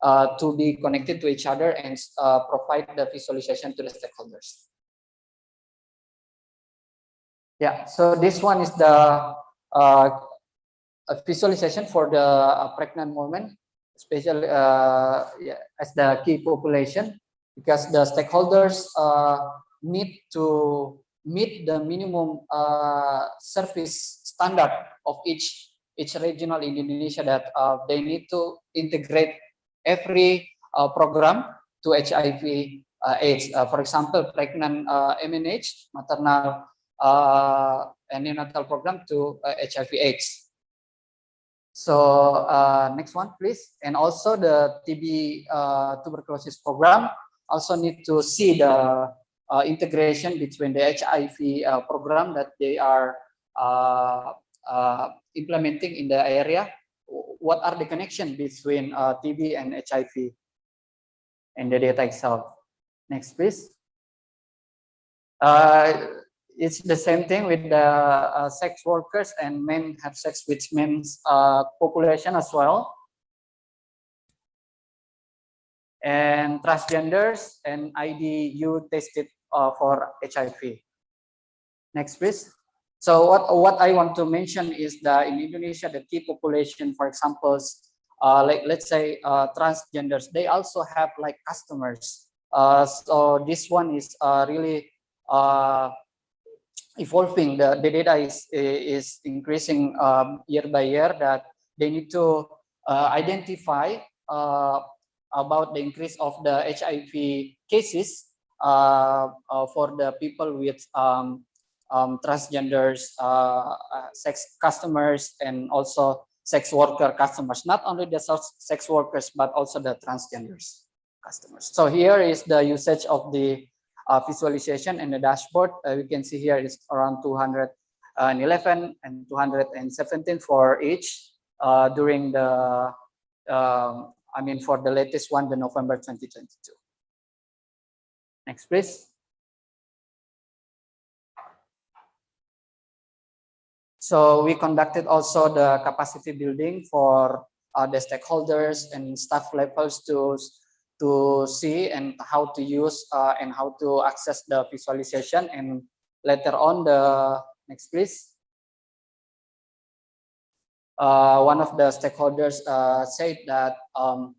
uh, to be connected to each other and uh, provide the visualization to the stakeholders. Yeah, so this one is the uh, visualization for the pregnant woman, especially uh, yeah, as the key population, because the stakeholders uh, need to meet the minimum uh, service standard of each each regional in Indonesia that they need to integrate every program to HIV AIDS. For example, pregnant MNH, maternal uh, and neonatal program to uh, HIV AIDS. So uh, next one, please. And also the TB uh, tuberculosis program also need to see the uh, integration between the HIV uh, program that they are uh, uh, implementing in the area. What are the connection between TB and HIV and the data itself? Next, please. Uh, it's the same thing with the uh, sex workers and men have sex with men's uh, population as well. And transgenders and IDU tested uh, for HIV. Next, please. So what, what I want to mention is that in Indonesia, the key population, for example, uh, like let's say uh, transgenders, they also have like customers. Uh, so this one is uh, really uh, evolving. The, the data is, is increasing um, year by year that they need to uh, identify uh, about the increase of the HIV cases uh, uh, for the people with um, um, transgenders, uh, uh, sex customers, and also sex worker customers. Not only the sex workers, but also the transgenders customers. So here is the usage of the uh, visualization and the dashboard. Uh, we can see here is around 211 and 217 for each uh, during the, um, I mean, for the latest one, the November 2022. Next, please. So we conducted also the capacity building for uh, the stakeholders and staff levels to to see and how to use uh, and how to access the visualization. And later on the next please. Uh, one of the stakeholders uh, said that um,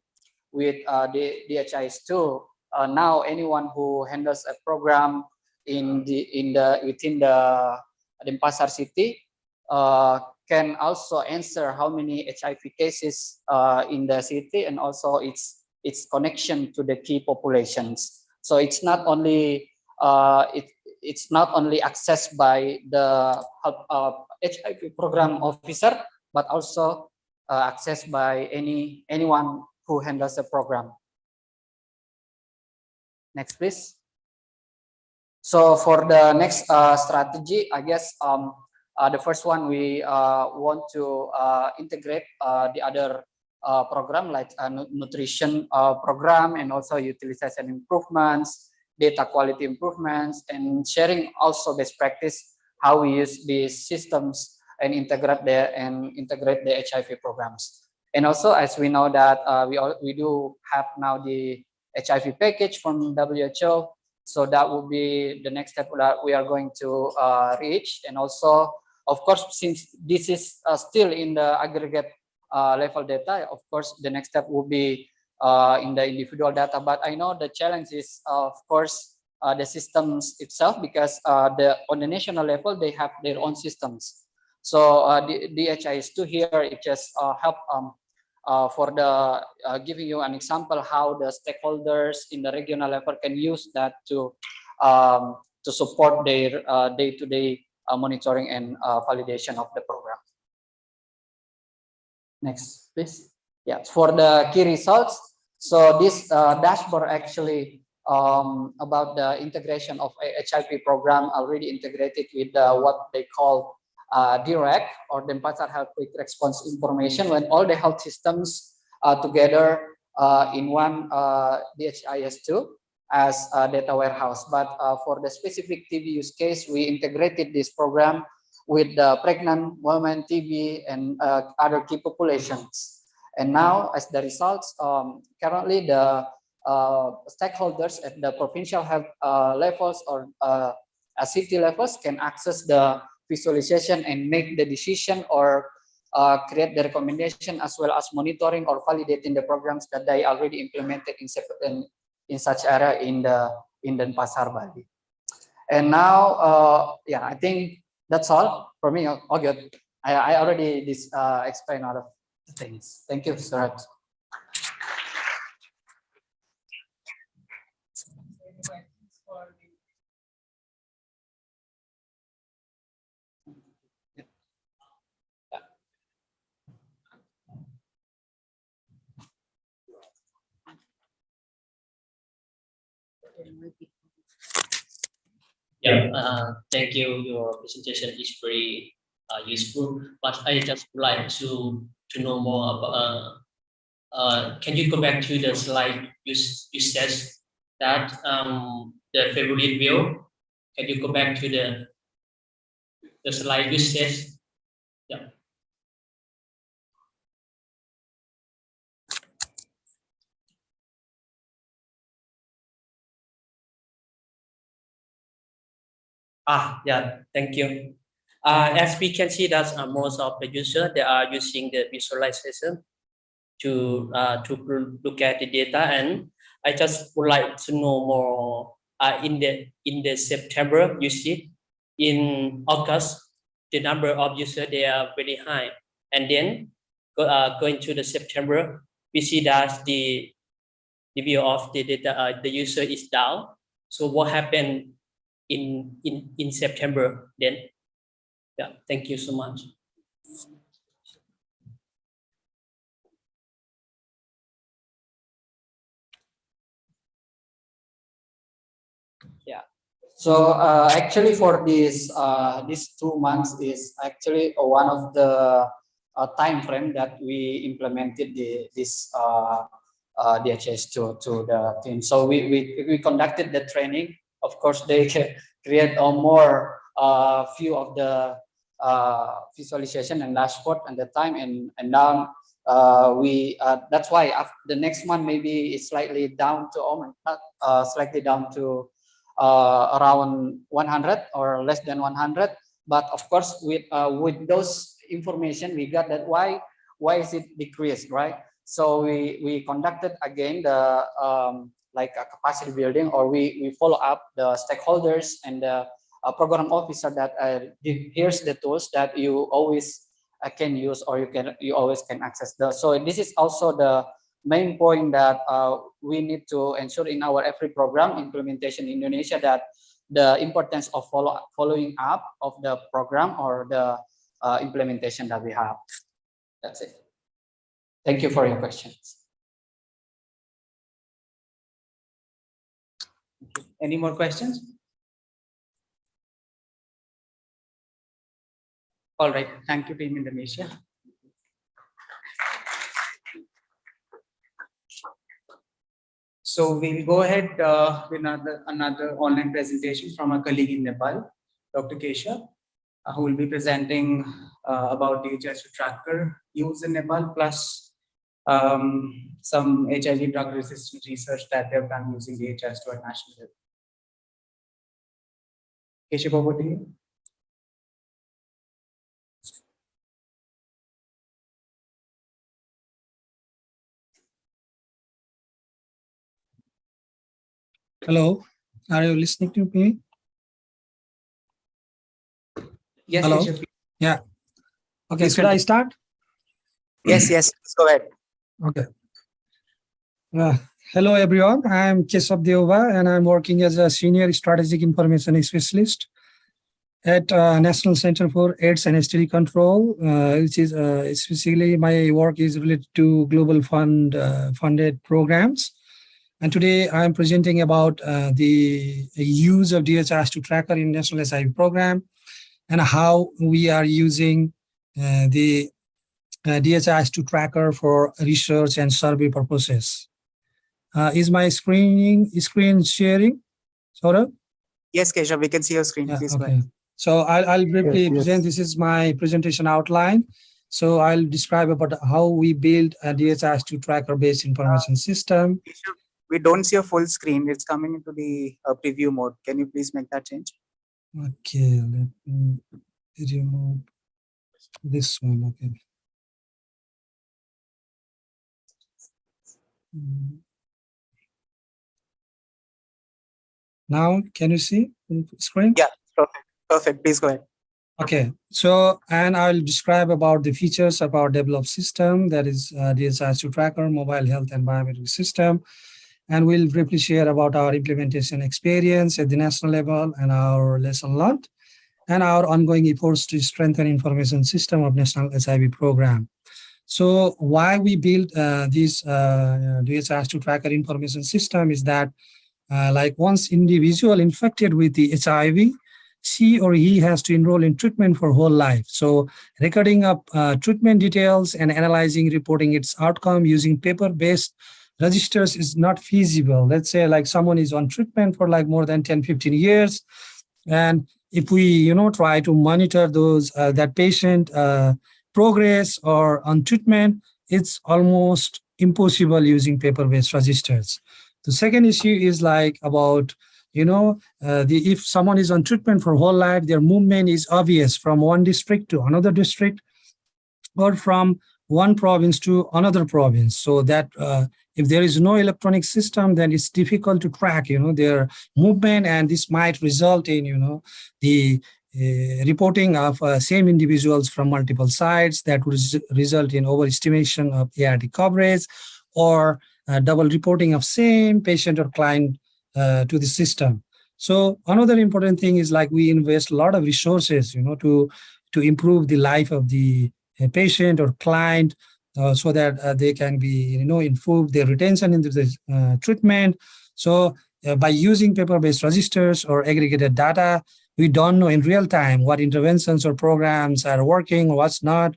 with uh, the DHIS2 uh, now anyone who handles a program in the in the within the Denpasar city uh, can also answer how many HIV cases uh, in the city and also its its connection to the key populations. So it's not only uh, it it's not only accessed by the uh, HIV program officer, but also uh, accessed by any anyone who handles the program. Next, please. So for the next uh, strategy, I guess um, uh, the first one we uh, want to uh, integrate uh, the other uh, program like uh, nutrition uh, program and also utilization improvements, data quality improvements, and sharing also best practice how we use these systems and integrate the and integrate the HIV programs. And also, as we know that uh, we all, we do have now the HIV package from WHO, so that will be the next step that we are going to uh, reach. And also, of course, since this is uh, still in the aggregate level data, of course, the next step will be uh, in the individual data. But I know the challenge is, of course, uh, the systems itself because uh, the on the national level they have their own systems. So uh, the DHIS2 here it just uh, help um, uh, for the uh, giving you an example how the stakeholders in the regional level can use that to um, to support their uh, day-to-day uh, monitoring and uh, validation of the program. Next, please. Yeah, for the key results. So this uh, dashboard actually um, about the integration of HIP program already integrated with uh, what they call uh, direct or Denpasar Health Quick Response Information when all the health systems are together uh, in one uh, DHIS2 as a data warehouse. But uh, for the specific TV use case, we integrated this program with the pregnant women, TB, and uh, other key populations. And now, as the results, um, currently the uh, stakeholders at the provincial health uh, levels or uh, uh, city levels can access the visualization and make the decision or uh, create the recommendation as well as monitoring or validating the programs that they already implemented in, in, in such area in the in Denpasar Bali. And now, yeah, I think that's all for me. All good. I, I already this uh, explained all of the things. Thank you, Suraj. Yeah, uh, thank you. Your presentation is very uh, useful, but I just would like to to know more about. Uh, uh, can you go back to the slide you you said that um, the favorite view? Can you go back to the the slide you said? Ah, yeah, thank you. Uh, as we can see that uh, most of the user they are using the visualization to uh, to look at the data. And I just would like to know more uh, in the in the September you see in August the number of user they are very high. And then go, uh, going to the September we see that the the view of the data uh, the user is down. So what happened in in in September then. Yeah, thank you so much. Yeah so uh, actually for this uh, these two months is actually one of the uh, time frame that we implemented the this uh, uh, DHIS2 to the team. So we we we conducted the training. Of course, they create a more uh, few of the uh, visualization and dashboard at the time, and and now uh, we uh, that's why the next month maybe is slightly down to almost not uh, slightly down to uh, around 100 or less than 100 but of course with uh, with those information we got that why why is it decreased right? So we we conducted again the um, like a capacity building or we we follow up the stakeholders and the uh, program officer that uh, here's the tools that you always uh, can use or you can you always can access the so this is also the main point that uh, we need to ensure in our every program implementation in Indonesia that the importance of follow following up of the program or the uh, implementation that we have. That's it. Thank you for your questions. Any more questions? All right, thank you, Team Indonesia. So we'll go ahead uh, with another, another online presentation from a colleague in Nepal, Dr. Keshav, uh, who will be presenting uh, about DHS tracker use in Nepal, plus um, some HIV drug resistant research that they've done using DHIS2 a national level. Keshav, over to you. Hello, are you listening to me? Yes, Hello? Keshav. Yeah. Okay, Please should I start? Yes, yes, go ahead. Okay. Uh, hello, everyone. I'm Keshav Deova, and I'm working as a senior strategic information specialist at uh, National Center for AIDS and STD Control, uh, which is uh, especially my work is related to global fund uh, funded programs. And today I'm presenting about uh, the use of DHIS2 tracker in National SIV program and how we are using uh, the uh, DHIS2 tracker for research and survey purposes. Uh, is my screening screen sharing? Saurabh? Yes, Keshav, we can see your screen. Yeah, Please okay. So I'll, I'll briefly Yes, yes. present, this is my presentation outline. So I'll describe about how we build a DHIS2 tracker based information system. Keshav, We don't see a full screen. It's coming into the uh, preview mode. Can you please make that change? Okay, let me remove this one, okay. Mm. Now, can you see the screen? Yeah, perfect. Perfect. Please go ahead. Okay, so and I'll describe about the features of our developed system that is uh, DHIS2 tracker, mobile health and biometric system. And we'll briefly share about our implementation experience at the national level and our lesson learned and our ongoing efforts to strengthen information system of national SIV program. So why we build uh, this uh, DHIS2 tracker information system is that uh, like once individual infected with the HIV, she or he has to enroll in treatment for whole life. So recording up uh, treatment details and analyzing, reporting its outcome using paper-based registers is not feasible. Let's say like someone is on treatment for like more than 10, 15 years. And if we, you know, try to monitor those, uh, that patient uh, progress or on treatment, it's almost impossible using paper-based registers. The second issue is like about you know, uh, the, if someone is on treatment for whole life, their movement is obvious from one district to another district or from one province to another province. So that uh, if there is no electronic system, then it's difficult to track, you know, their movement and this might result in, you know, the uh, reporting of uh, same individuals from multiple sites that would res result in overestimation of ART coverage or double reporting of same patient or client uh, to the system. So another important thing is like we invest a lot of resources, you know, to to improve the life of the uh, patient or client, uh, so that uh, they can be, you know, improve their retention into the uh, treatment. So uh, by using paper-based registers or aggregated data, we don't know in real time what interventions or programs are working, what's not.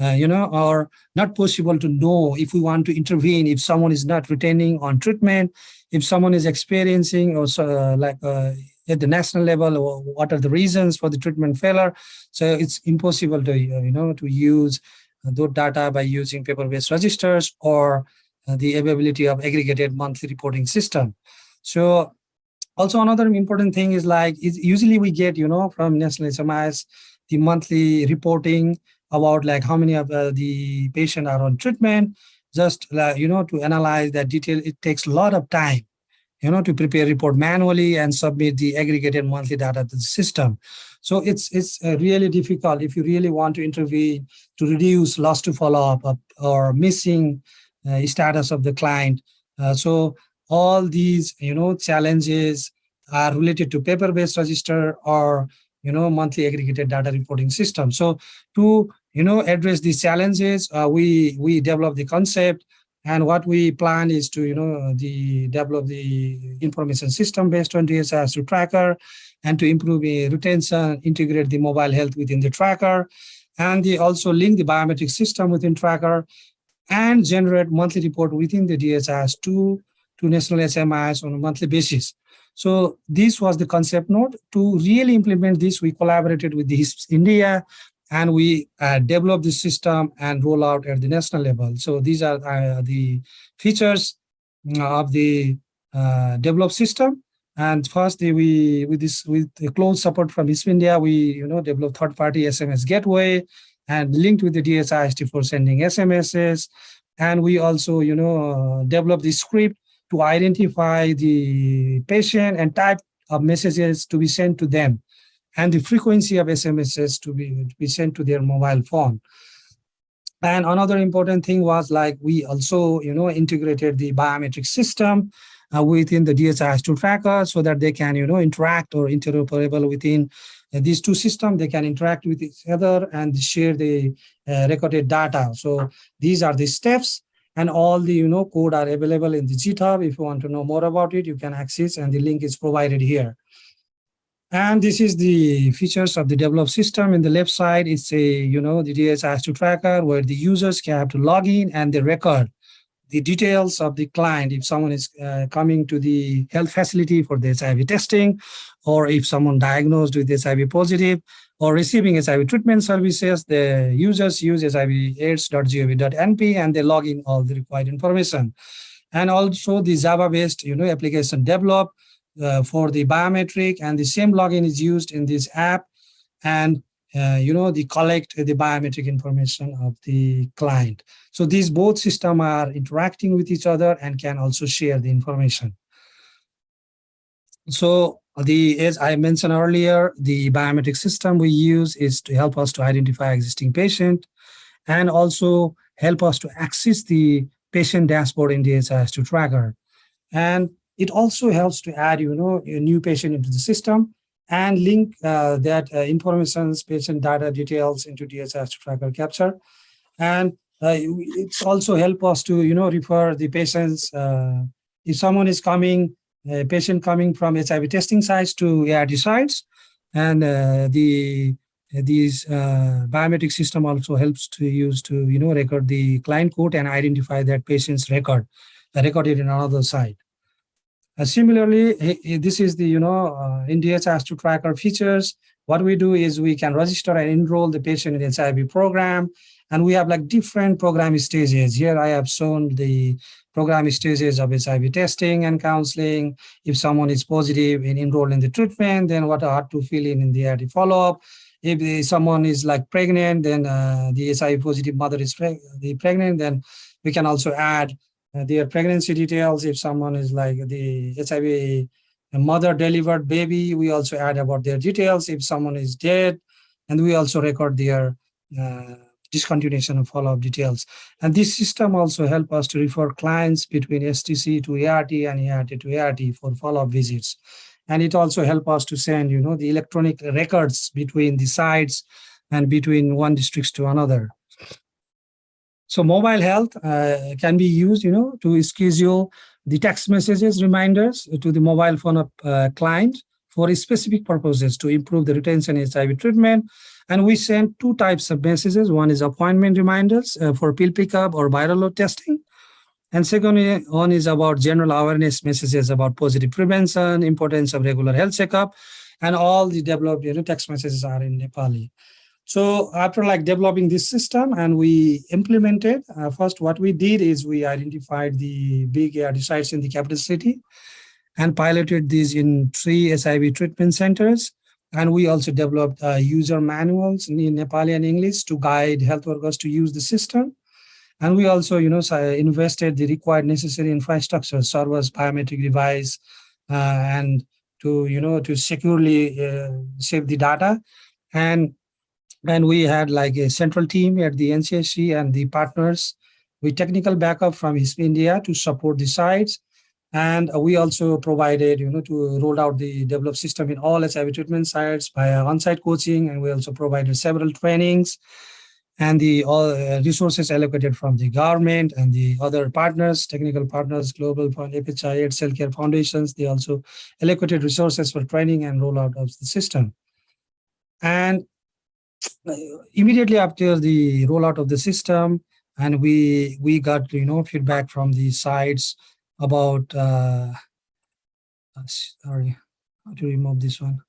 Uh, you know, or not possible to know if we want to intervene if someone is not retaining on treatment, if someone is experiencing or uh, like uh, at the national level, what are the reasons for the treatment failure? So it's impossible to, you know, to use those data by using paper-based registers or uh, the availability of aggregated monthly reporting system. So also another important thing is like, usually we get, you know, from National HMIS, the monthly reporting about like how many of uh, the patient are on treatment, just uh, you know to analyze that detail. It takes a lot of time you know to prepare report manually and submit the aggregated monthly data to the system. So it's it's uh, really difficult if you really want to intervene to reduce loss to follow-up or missing uh, status of the client. Uh, so all these you know challenges are related to paper-based register or you know monthly aggregated data reporting system. So to you know address these challenges, uh, we we develop the concept and what we plan is to you know the develop the information system based on DHIS2 tracker and to improve the retention, integrate the mobile health within the tracker, and they also link the biometric system within tracker and generate monthly report within the DHIS2 to national HMIS on a monthly basis. So this was the concept note. To really implement this, we collaborated with the HISP India and we uh, developed the system and roll out at the national level. So these are uh, the features of the uh, developed system. And first, we with this with the close support from HISP India, we you know develop third-party SMS gateway and linked with the DHIS2 for sending SMSs. And we also you know develop the script to identify the patient and type of messages to be sent to them and the frequency of SMSs to be, to be sent to their mobile phone. And another important thing was like we also, you know, integrated the biometric system uh, within the DHIS2 tracker so that they can, you know, interact or interoperable within uh, these two systems. They can interact with each other and share the uh, recorded data. So these are the steps and all the, you know, code are available in the GitHub. If you want to know more about it, you can access and the link is provided here. And this is the features of the developed system. In the left side, it's a, you know, the DHIS2 tracker where the users can have to log in and they record the details of the client. If someone is uh, coming to the health facility for the HIV testing, or if someone diagnosed with HIV positive or receiving HIV treatment services, the users use hivaids.gov.np and they log in all the required information. And also the Java-based, you know, application developed uh, for the biometric and the same login is used in this app. And uh, you know the collect the biometric information of the client. So these both system are interacting with each other and can also share the information. So the as i mentioned earlier the biometric system we use is to help us to identify existing patient and also help us to access the patient dashboard in the DHIS2 tracker. And it also helps to add, you know, a new patient into the system and link uh, that uh, information, patient data details into DHIS tracker capture. And uh, it's also help us to, you know, refer the patients. Uh, if someone is coming, a patient coming from HIV testing sites to ART sites, and uh, the these uh, biometric system also helps to use to, you know, record the client code and identify that patient's record recorded in another site. Uh, similarly, this is the, you know, uh, in DHIS2 tracker features. What we do is we can register and enroll the patient in the HIV program. And we have like different program stages. Here I have shown the program stages of HIV testing and counseling. If someone is positive and enrolled in the treatment, then what are to fill in in the ART follow-up. If someone is like pregnant, then uh, the HIV positive mother is preg pregnant, then we can also add their pregnancy details. If someone is like the HIV mother delivered baby, we also add about their details. If someone is dead, and we also record their uh, discontinuation and follow-up details. And this system also help us to refer clients between STC to ART and ART to ART for follow-up visits. And it also help us to send, you know, the electronic records between the sites and between one districts to another. So mobile health uh, can be used, you know, to schedule the text messages reminders to the mobile phone of uh, client for specific purposes to improve the retention HIV treatment. And we send two types of messages. One is appointment reminders uh, for pill pickup or viral load testing. And second one is about general awareness messages about positive prevention, importance of regular health checkup, and all the developed you know, text messages are in Nepali. So after like developing this system and we implemented, uh, first what we did is we identified the big ART sites in the capital city and piloted these in three SIV treatment centers. And we also developed uh, user manuals in Nepali and English to guide health workers to use the system. And we also, you know, invested the required necessary infrastructure, servers, biometric device, uh, and to, you know, to securely uh, save the data. And and we had like a central team at the NCASC and the partners with technical backup from India to support the sites. And we also provided, you know, to roll out the developed system in all HIV treatment sites by on-site coaching, and we also provided several trainings and the all uh, resources allocated from the government and the other partners, technical partners, Global Fund, FHI, AIDS Healthcare Foundations, they also allocated resources for training and rollout of the system. And immediately after the rollout of the system, and we we got you know feedback from the sites about uh, uh, sorry how to remove this one?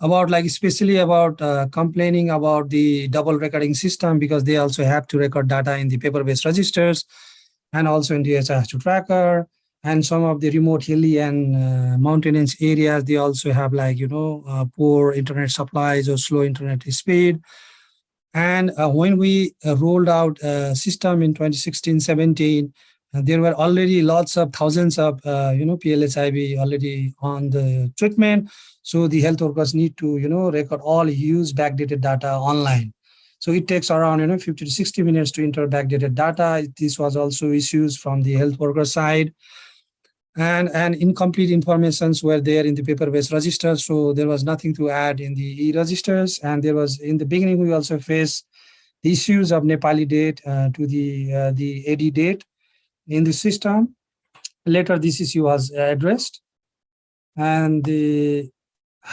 About like especially about uh, complaining about the double recording system because they also have to record data in the paper-based registers and also in the DHIS2 tracker and some of the remote hilly and uh, mountainous areas they also have like you know uh, poor internet supplies or slow internet speed. And uh, when we uh, rolled out a system in 2016 17 uh, there were already lots of thousands of uh, you know PLHIV already on the treatment. So the health workers need to you know record all used backdated data online. So it takes around you know 50 to 60 minutes to enter backdated data. This was also issues from the health worker side and and incomplete informations were there in the paper-based registers so there was nothing to add in the e-registers. And there was in the beginning we also faced the issues of nepali date uh, to the uh, the ad date in the system. Later this issue was addressed. And the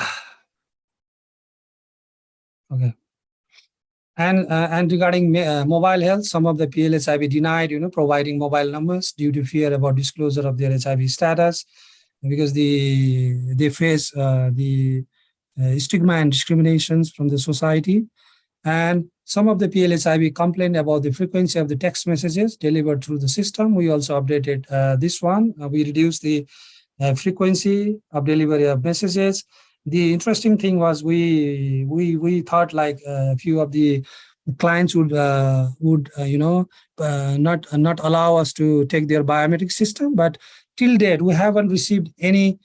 okay and uh, and regarding uh, mobile health, some of the PLHIV denied, you know, providing mobile numbers due to fear about disclosure of their HIV status, because the they face uh, the uh, stigma and discriminations from the society. And some of the PLHIV complained about the frequency of the text messages delivered through the system. We also updated uh, this one. Uh, we reduced the frequency of delivery of messages the interesting thing was we we we thought like a few of the clients would uh, would uh, you know uh, not not allow us to take their biometric system but till date we haven't received any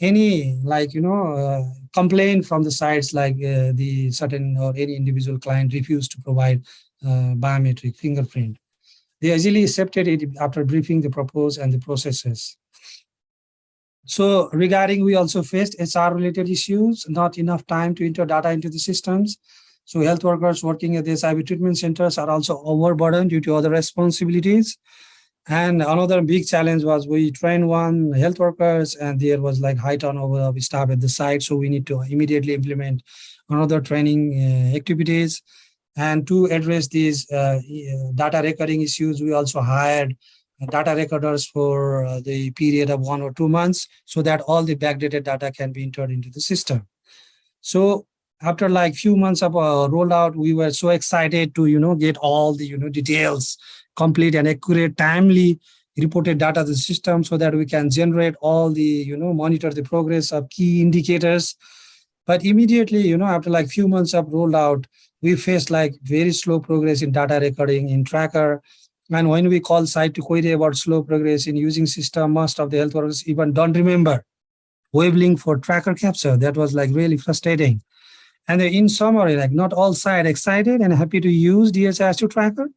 any like you know uh, complaint from the sites like uh, the certain or any individual client refused to provide uh, biometric fingerprint. They easily accepted it after briefing the proposed and the processes so regarding, we also faced HR related issues, not enough time to enter data into the systems. So health workers working at the HIV treatment centers are also overburdened due to other responsibilities. And another big challenge was we trained one health workers and there was like high turnover of staff at the site. So we need to immediately implement another training uh, activities. And to address these uh, data recording issues, we also hired data recorders for uh, the period of one or two months so that all the backdated data can be entered into the system. So after like few months of uh, rollout, we were so excited to, you know, get all the, you know, details, complete and accurate, timely reported data to the system so that we can generate all the, you know, monitor the progress of key indicators. But immediately, you know, after like few months of rollout, we faced like very slow progress in data recording in tracker and when we call site to query about slow progress in using system, most of the health workers even don't remember wavelength for tracker capture. That was like really frustrating. And in summary, like not all site excited and happy to use DHIS2 tracker.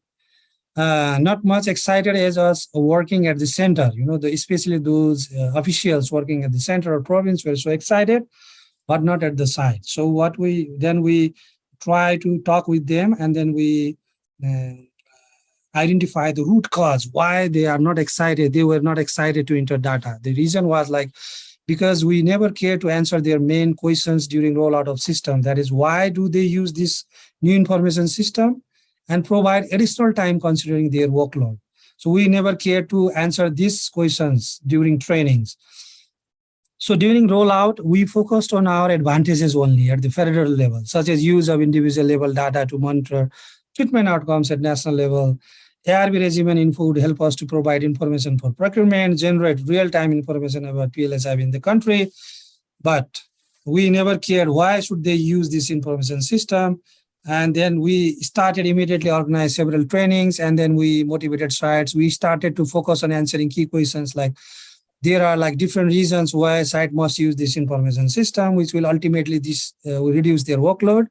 Uh, not much excited as us working at the center, you know, the, especially those uh, officials working at the center or province were so excited, but not at the site. So what we, then we try to talk with them and then we uh, identify the root cause, why they are not excited, they were not excited to enter data. The reason was like, because we never care to answer their main questions during rollout of system. That is why do they use this new information system and provide additional time considering their workload. So we never care to answer these questions during trainings. So during rollout, we focused on our advantages only at the federal level, such as use of individual level data to monitor treatment outcomes at national level, ARV regimen info would help us to provide information for procurement, generate real-time information about PLHIV in the country. But we never cared why should they use this information system. And then we started immediately organize several trainings and then we motivated sites. We started to focus on answering key questions like there are like different reasons why site must use this information system, which will ultimately this uh, will reduce their workload.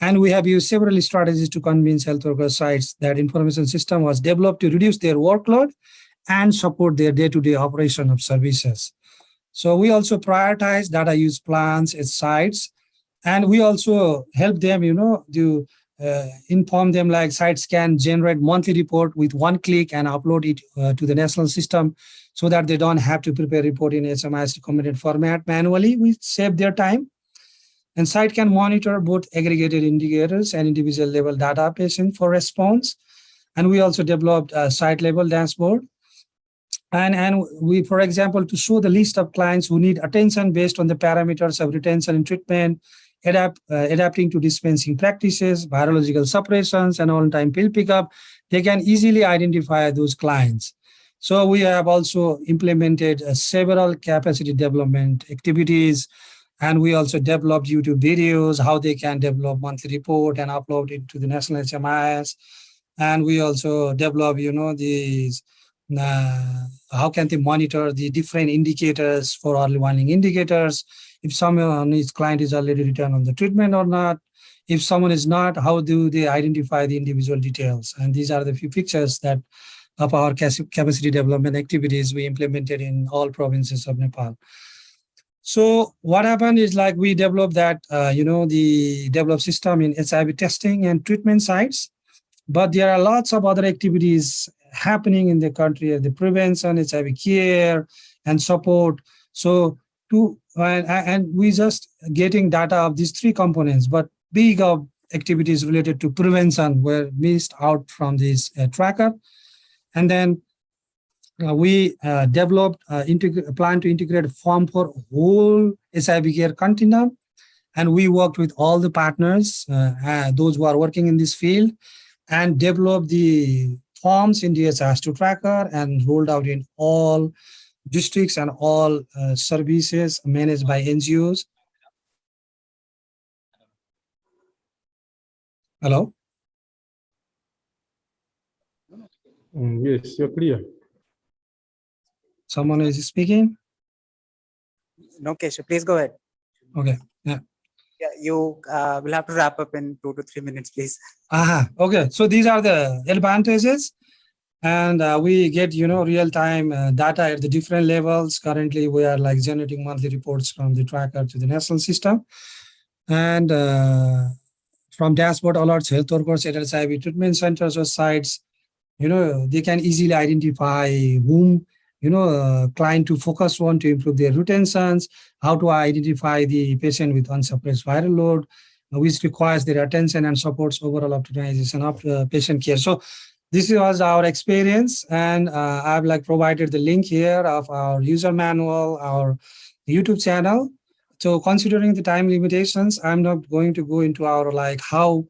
And we have used several strategies to convince health worker sites that information system was developed to reduce their workload and support their day-to-day operation of services. So we also prioritize data use plans at sites, and we also help them, you know, to uh, inform them like sites can generate monthly report with one click and upload it uh, to the national system so that they don't have to prepare report in HMIS recommended format manually. We save their time. And site can monitor both aggregated indicators and individual level data patient for response. And we also developed a site level dashboard. And, and we, for example, to show the list of clients who need attention based on the parameters of retention and treatment, adapt, uh, adapting to dispensing practices, virological separations, and on-time pill pickup, they can easily identify those clients. So we have also implemented uh, several capacity development activities, and we also developed YouTube videos, how they can develop monthly report and upload it to the national HMIS. And we also develop, you know, these, uh, how can they monitor the different indicators for early warning indicators, if someone is client is already returned on the treatment or not. If someone is not, how do they identify the individual details? And these are the few pictures that of our capacity development activities we implemented in all provinces of Nepal. So what happened is like we developed that, uh, you know, the developed system in HIV testing and treatment sites, but there are lots of other activities happening in the country, the prevention, HIV care and support. So to, and, and we just getting data of these three components, but big of activities related to prevention were missed out from this uh, tracker. And then uh, we uh, developed uh, a plan to integrate form for whole care continuum. And we worked with all the partners, uh, uh, those who are working in this field, and developed the forms in DHIS2 tracker and rolled out in all districts and all services managed by NGOs. Hello? Mm, yes, you're clear. Someone is speaking? No, Keshav, please go ahead. Okay, yeah. Yeah, you uh, will have to wrap up in two to three minutes, please. Aha, okay. So these are the advantages. And uh, we get, you know, real-time uh, data at the different levels. Currently, we are like generating monthly reports from the tracker to the national system. And uh, from dashboard alerts, health workers at HIV treatment centers or sites, you know, they can easily identify whom, you know, uh, client to focus on to improve their retentions, how to identify the patient with unsuppressed viral load, which requires their attention and supports overall optimization of uh, patient care. So this was our experience and uh, I've like provided the link here of our user manual, our YouTube channel. So considering the time limitations, I'm not going to go into our like how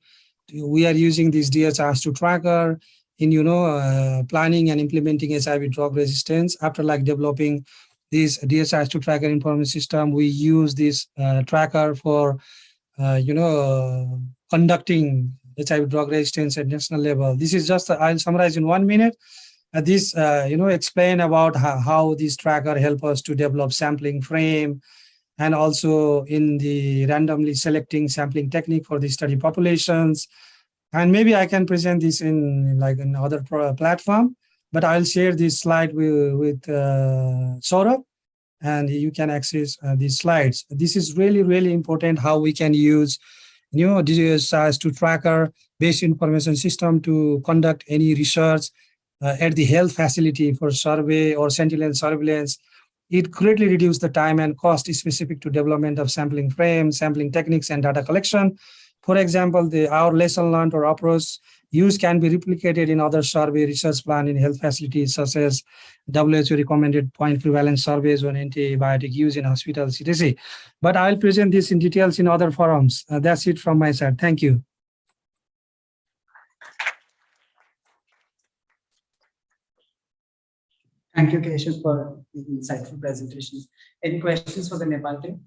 we are using these DHIS2 tracker in you know uh, planning and implementing HIV drug resistance. After like developing this DHIS2 tracker information system we use this uh, tracker for uh, you know conducting HIV drug resistance at national level. This is just I'll summarize in one minute. Uh, this uh, you know explain about how, how this tracker help us to develop sampling frame and also in the randomly selecting sampling technique for the study populations and maybe I can present this in like another platform, but I'll share this slide with, with uh, Saurabh and you can access uh, these slides. This is really, really important how we can use new DHIS2 tracker based information system to conduct any research uh, at the health facility for survey or sentinel surveillance. It greatly reduces the time and cost specific to development of sampling frame, sampling techniques, and data collection. For example, the our lesson learned or approach use can be replicated in other survey research plan in health facilities such as WHO recommended point prevalence surveys on antibiotic use in hospital etc. But I'll present this in details in other forums. Uh, that's it from my side. Thank you. Thank you, Keshav, for the insightful presentation. Any questions for the Nepal team?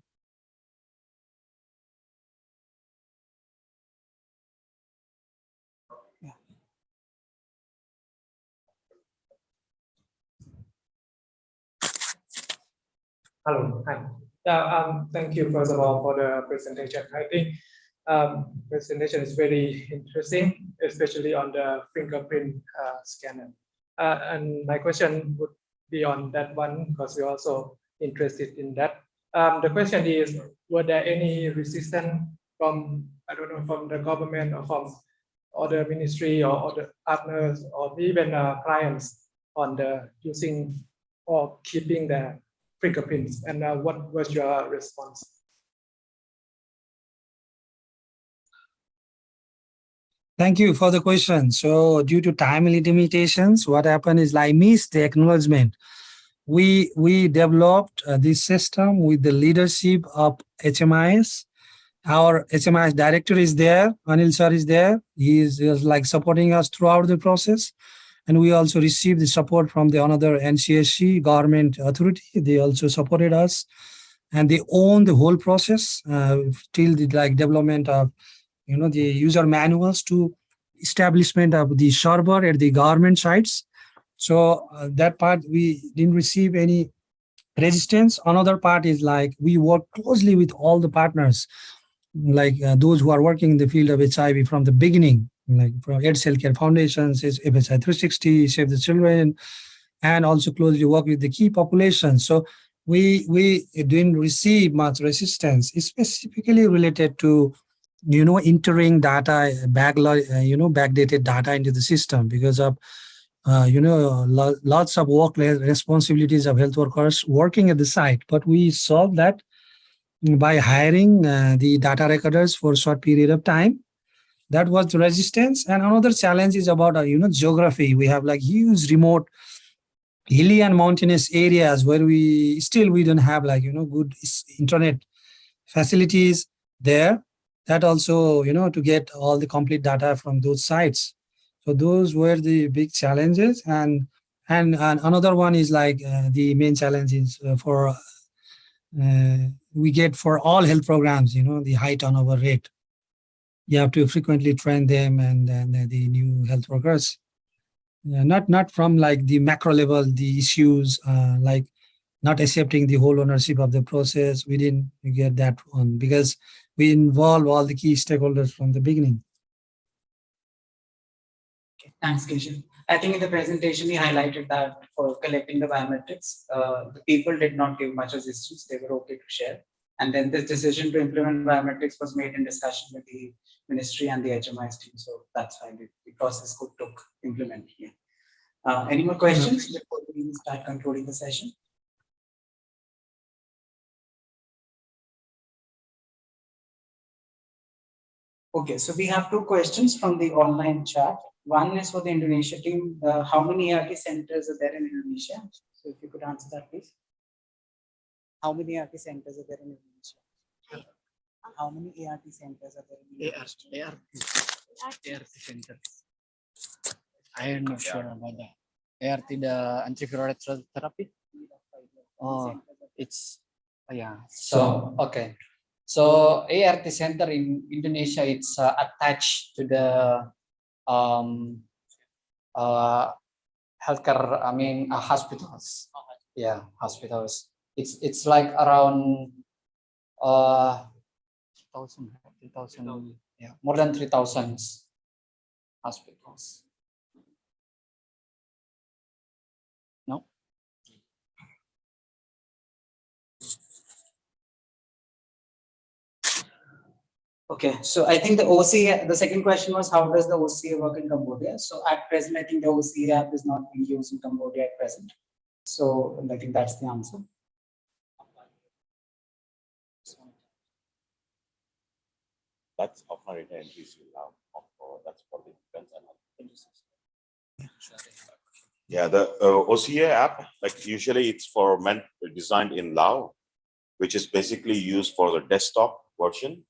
Hello, hi. Yeah, um, thank you first of all for the presentation. I think um, presentation is very interesting, especially on the fingerprint uh, scanner. Uh, and my question would be on that one because we're also interested in that. Um, the question is, were there any resistance from, I don't know, from the government or from other ministry or other partners or even uh, clients on the using or keeping the fingerprints? And uh, what was your response? Thank you for the question. So due to time limitations, what happened is I missed the acknowledgement. We we developed uh, this system with the leadership of HMIS. Our HMIS director is there, Anil sir is there. He is, he is like supporting us throughout the process. And we also received the support from the another NCASC government authority. They also supported us and they own the whole process uh, till the like development of you know, the user manuals to establishment of the server at the government sites. So uh, that part, we didn't receive any resistance. Another part is like, we work closely with all the partners, like uh, those who are working in the field of HIV from the beginning, like from AIDS Healthcare Foundations, FHI 360, Save the Children, and also closely work with the key populations. So we, we didn't receive much resistance, specifically related to you know, entering data, back, uh, you know, backdated data into the system because of, uh, you know, lo lots of work responsibilities of health workers working at the site. But we solved that by hiring uh, the data recorders for a short period of time. That was the resistance. And another challenge is about, uh, you know, geography. We have like huge remote hilly and mountainous areas where we still we don't have like, you know, good internet facilities there that also, you know, to get all the complete data from those sites. So those were the big challenges. And and, and another one is like uh, the main challenge is uh, for uh, we get for all health programs, you know, the high turnover rate. You have to frequently train them and then the new health workers. Yeah, not not from like the macro level, the issues uh, like not accepting the whole ownership of the process. We didn't get that one because we involve all the key stakeholders from the beginning. Okay, thanks, Kishan. I think in the presentation, we highlighted that for collecting the biometrics, uh, the people did not give much resistance. They were okay to share. And then this decision to implement biometrics was made in discussion with the ministry and the HMIS team. So that's why the, the process could took implementing. Yeah. Uh, any more questions before we start concluding the session? Okay, so we have two questions from the online chat. One is for the Indonesia team. Uh, how many ERT centers are there in Indonesia? So if you could answer that, please. How many ERT centers are there in Indonesia? How many ART centers are there in Indonesia? ART, ART centers. I am not sure about that. ART, the antiviral therapy. Oh, it's, oh, yeah. So, okay. So ART center in Indonesia, it's uh, attached to the um, uh, healthcare, I mean, uh, hospitals. Yeah, hospitals. It's it's like around uh, 3,000, 3,000, yeah, more than 3,000 hospitals. No? Okay, so I think the OCA, the second question was how does the OCA work in Cambodia? So at present, I think the OCA app is not being used in Cambodia at present. So I think that's the answer. That's offline data entries you allow, or that's for the defense and other Yeah, the uh, OCA app, like usually it's for meant designed in Lao, which is basically used for the desktop version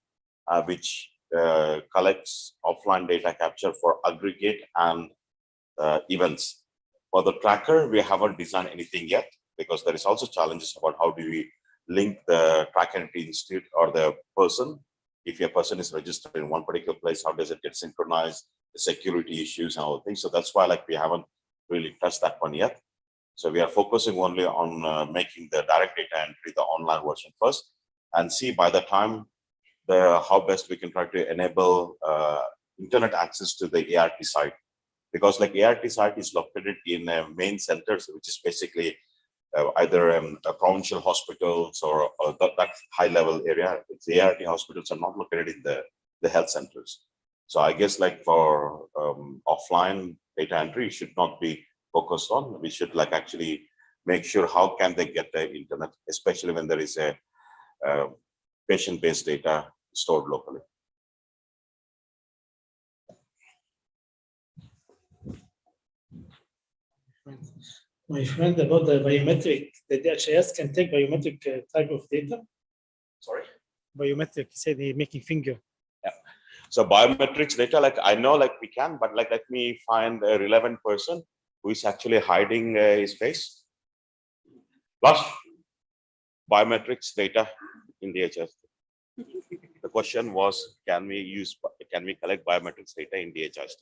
uh, which uh, collects offline data capture for aggregate and uh, events. For the tracker, we haven't designed anything yet because there is also challenges about how do we link the tracker entity institute or the person. If a person is registered in one particular place, how does it get synchronized, the security issues and all things. So that's why like we haven't really touched that one yet. So we are focusing only on uh, making the direct data entry, the online version first, and see by the time the how best we can try to enable uh, internet access to the ART site. because like ART site is located in uh, main centers, which is basically uh, either um, provincial hospitals or, or that, that high level area. The ART hospitals are not located in the, the health centers. So I guess like for um, offline data entry should not be focused on. We should like actually make sure how can they get the internet, especially when there is a uh, patient-based data stored locally. My friend, about the biometric, the DHIS can take biometric uh, type of data. Sorry? Biometric, you say the making finger. Yeah. So biometrics data, like I know like we can, but like let me find a relevant person who is actually hiding uh, his face. Plus biometrics data in DHIS. The question was, can we use, can we collect biometrics data in DHIS?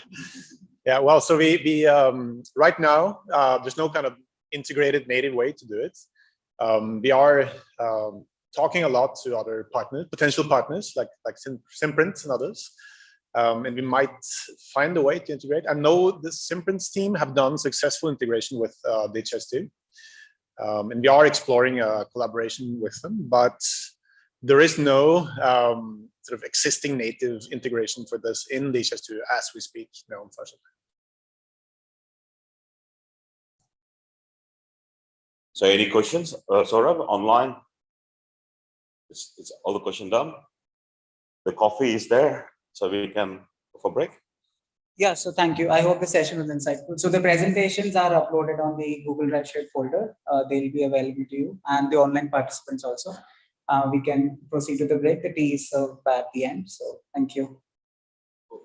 Yeah, well, so we, we um, right now, uh, there's no kind of integrated native way to do it. Um, we are um, talking a lot to other partners, potential partners like like Sim Simprint and others. Um, and we might find a way to integrate. I know the Simprint's team have done successful integration with uh, DHIS2. Um, and we are exploring a collaboration with them, but there is no um, sort of existing native integration for this in DHIS2 as we speak, no, unfortunately. So any questions, uh, Saurabh, online? It's, is all the question done? The coffee is there, so we can go for break. Yeah, so thank you. I hope the session was insightful. So the presentations are uploaded on the Google shared folder. Uh, they'll be available to you and the online participants also. Uh, we can proceed to the break. The tea is served at the end. So thank you.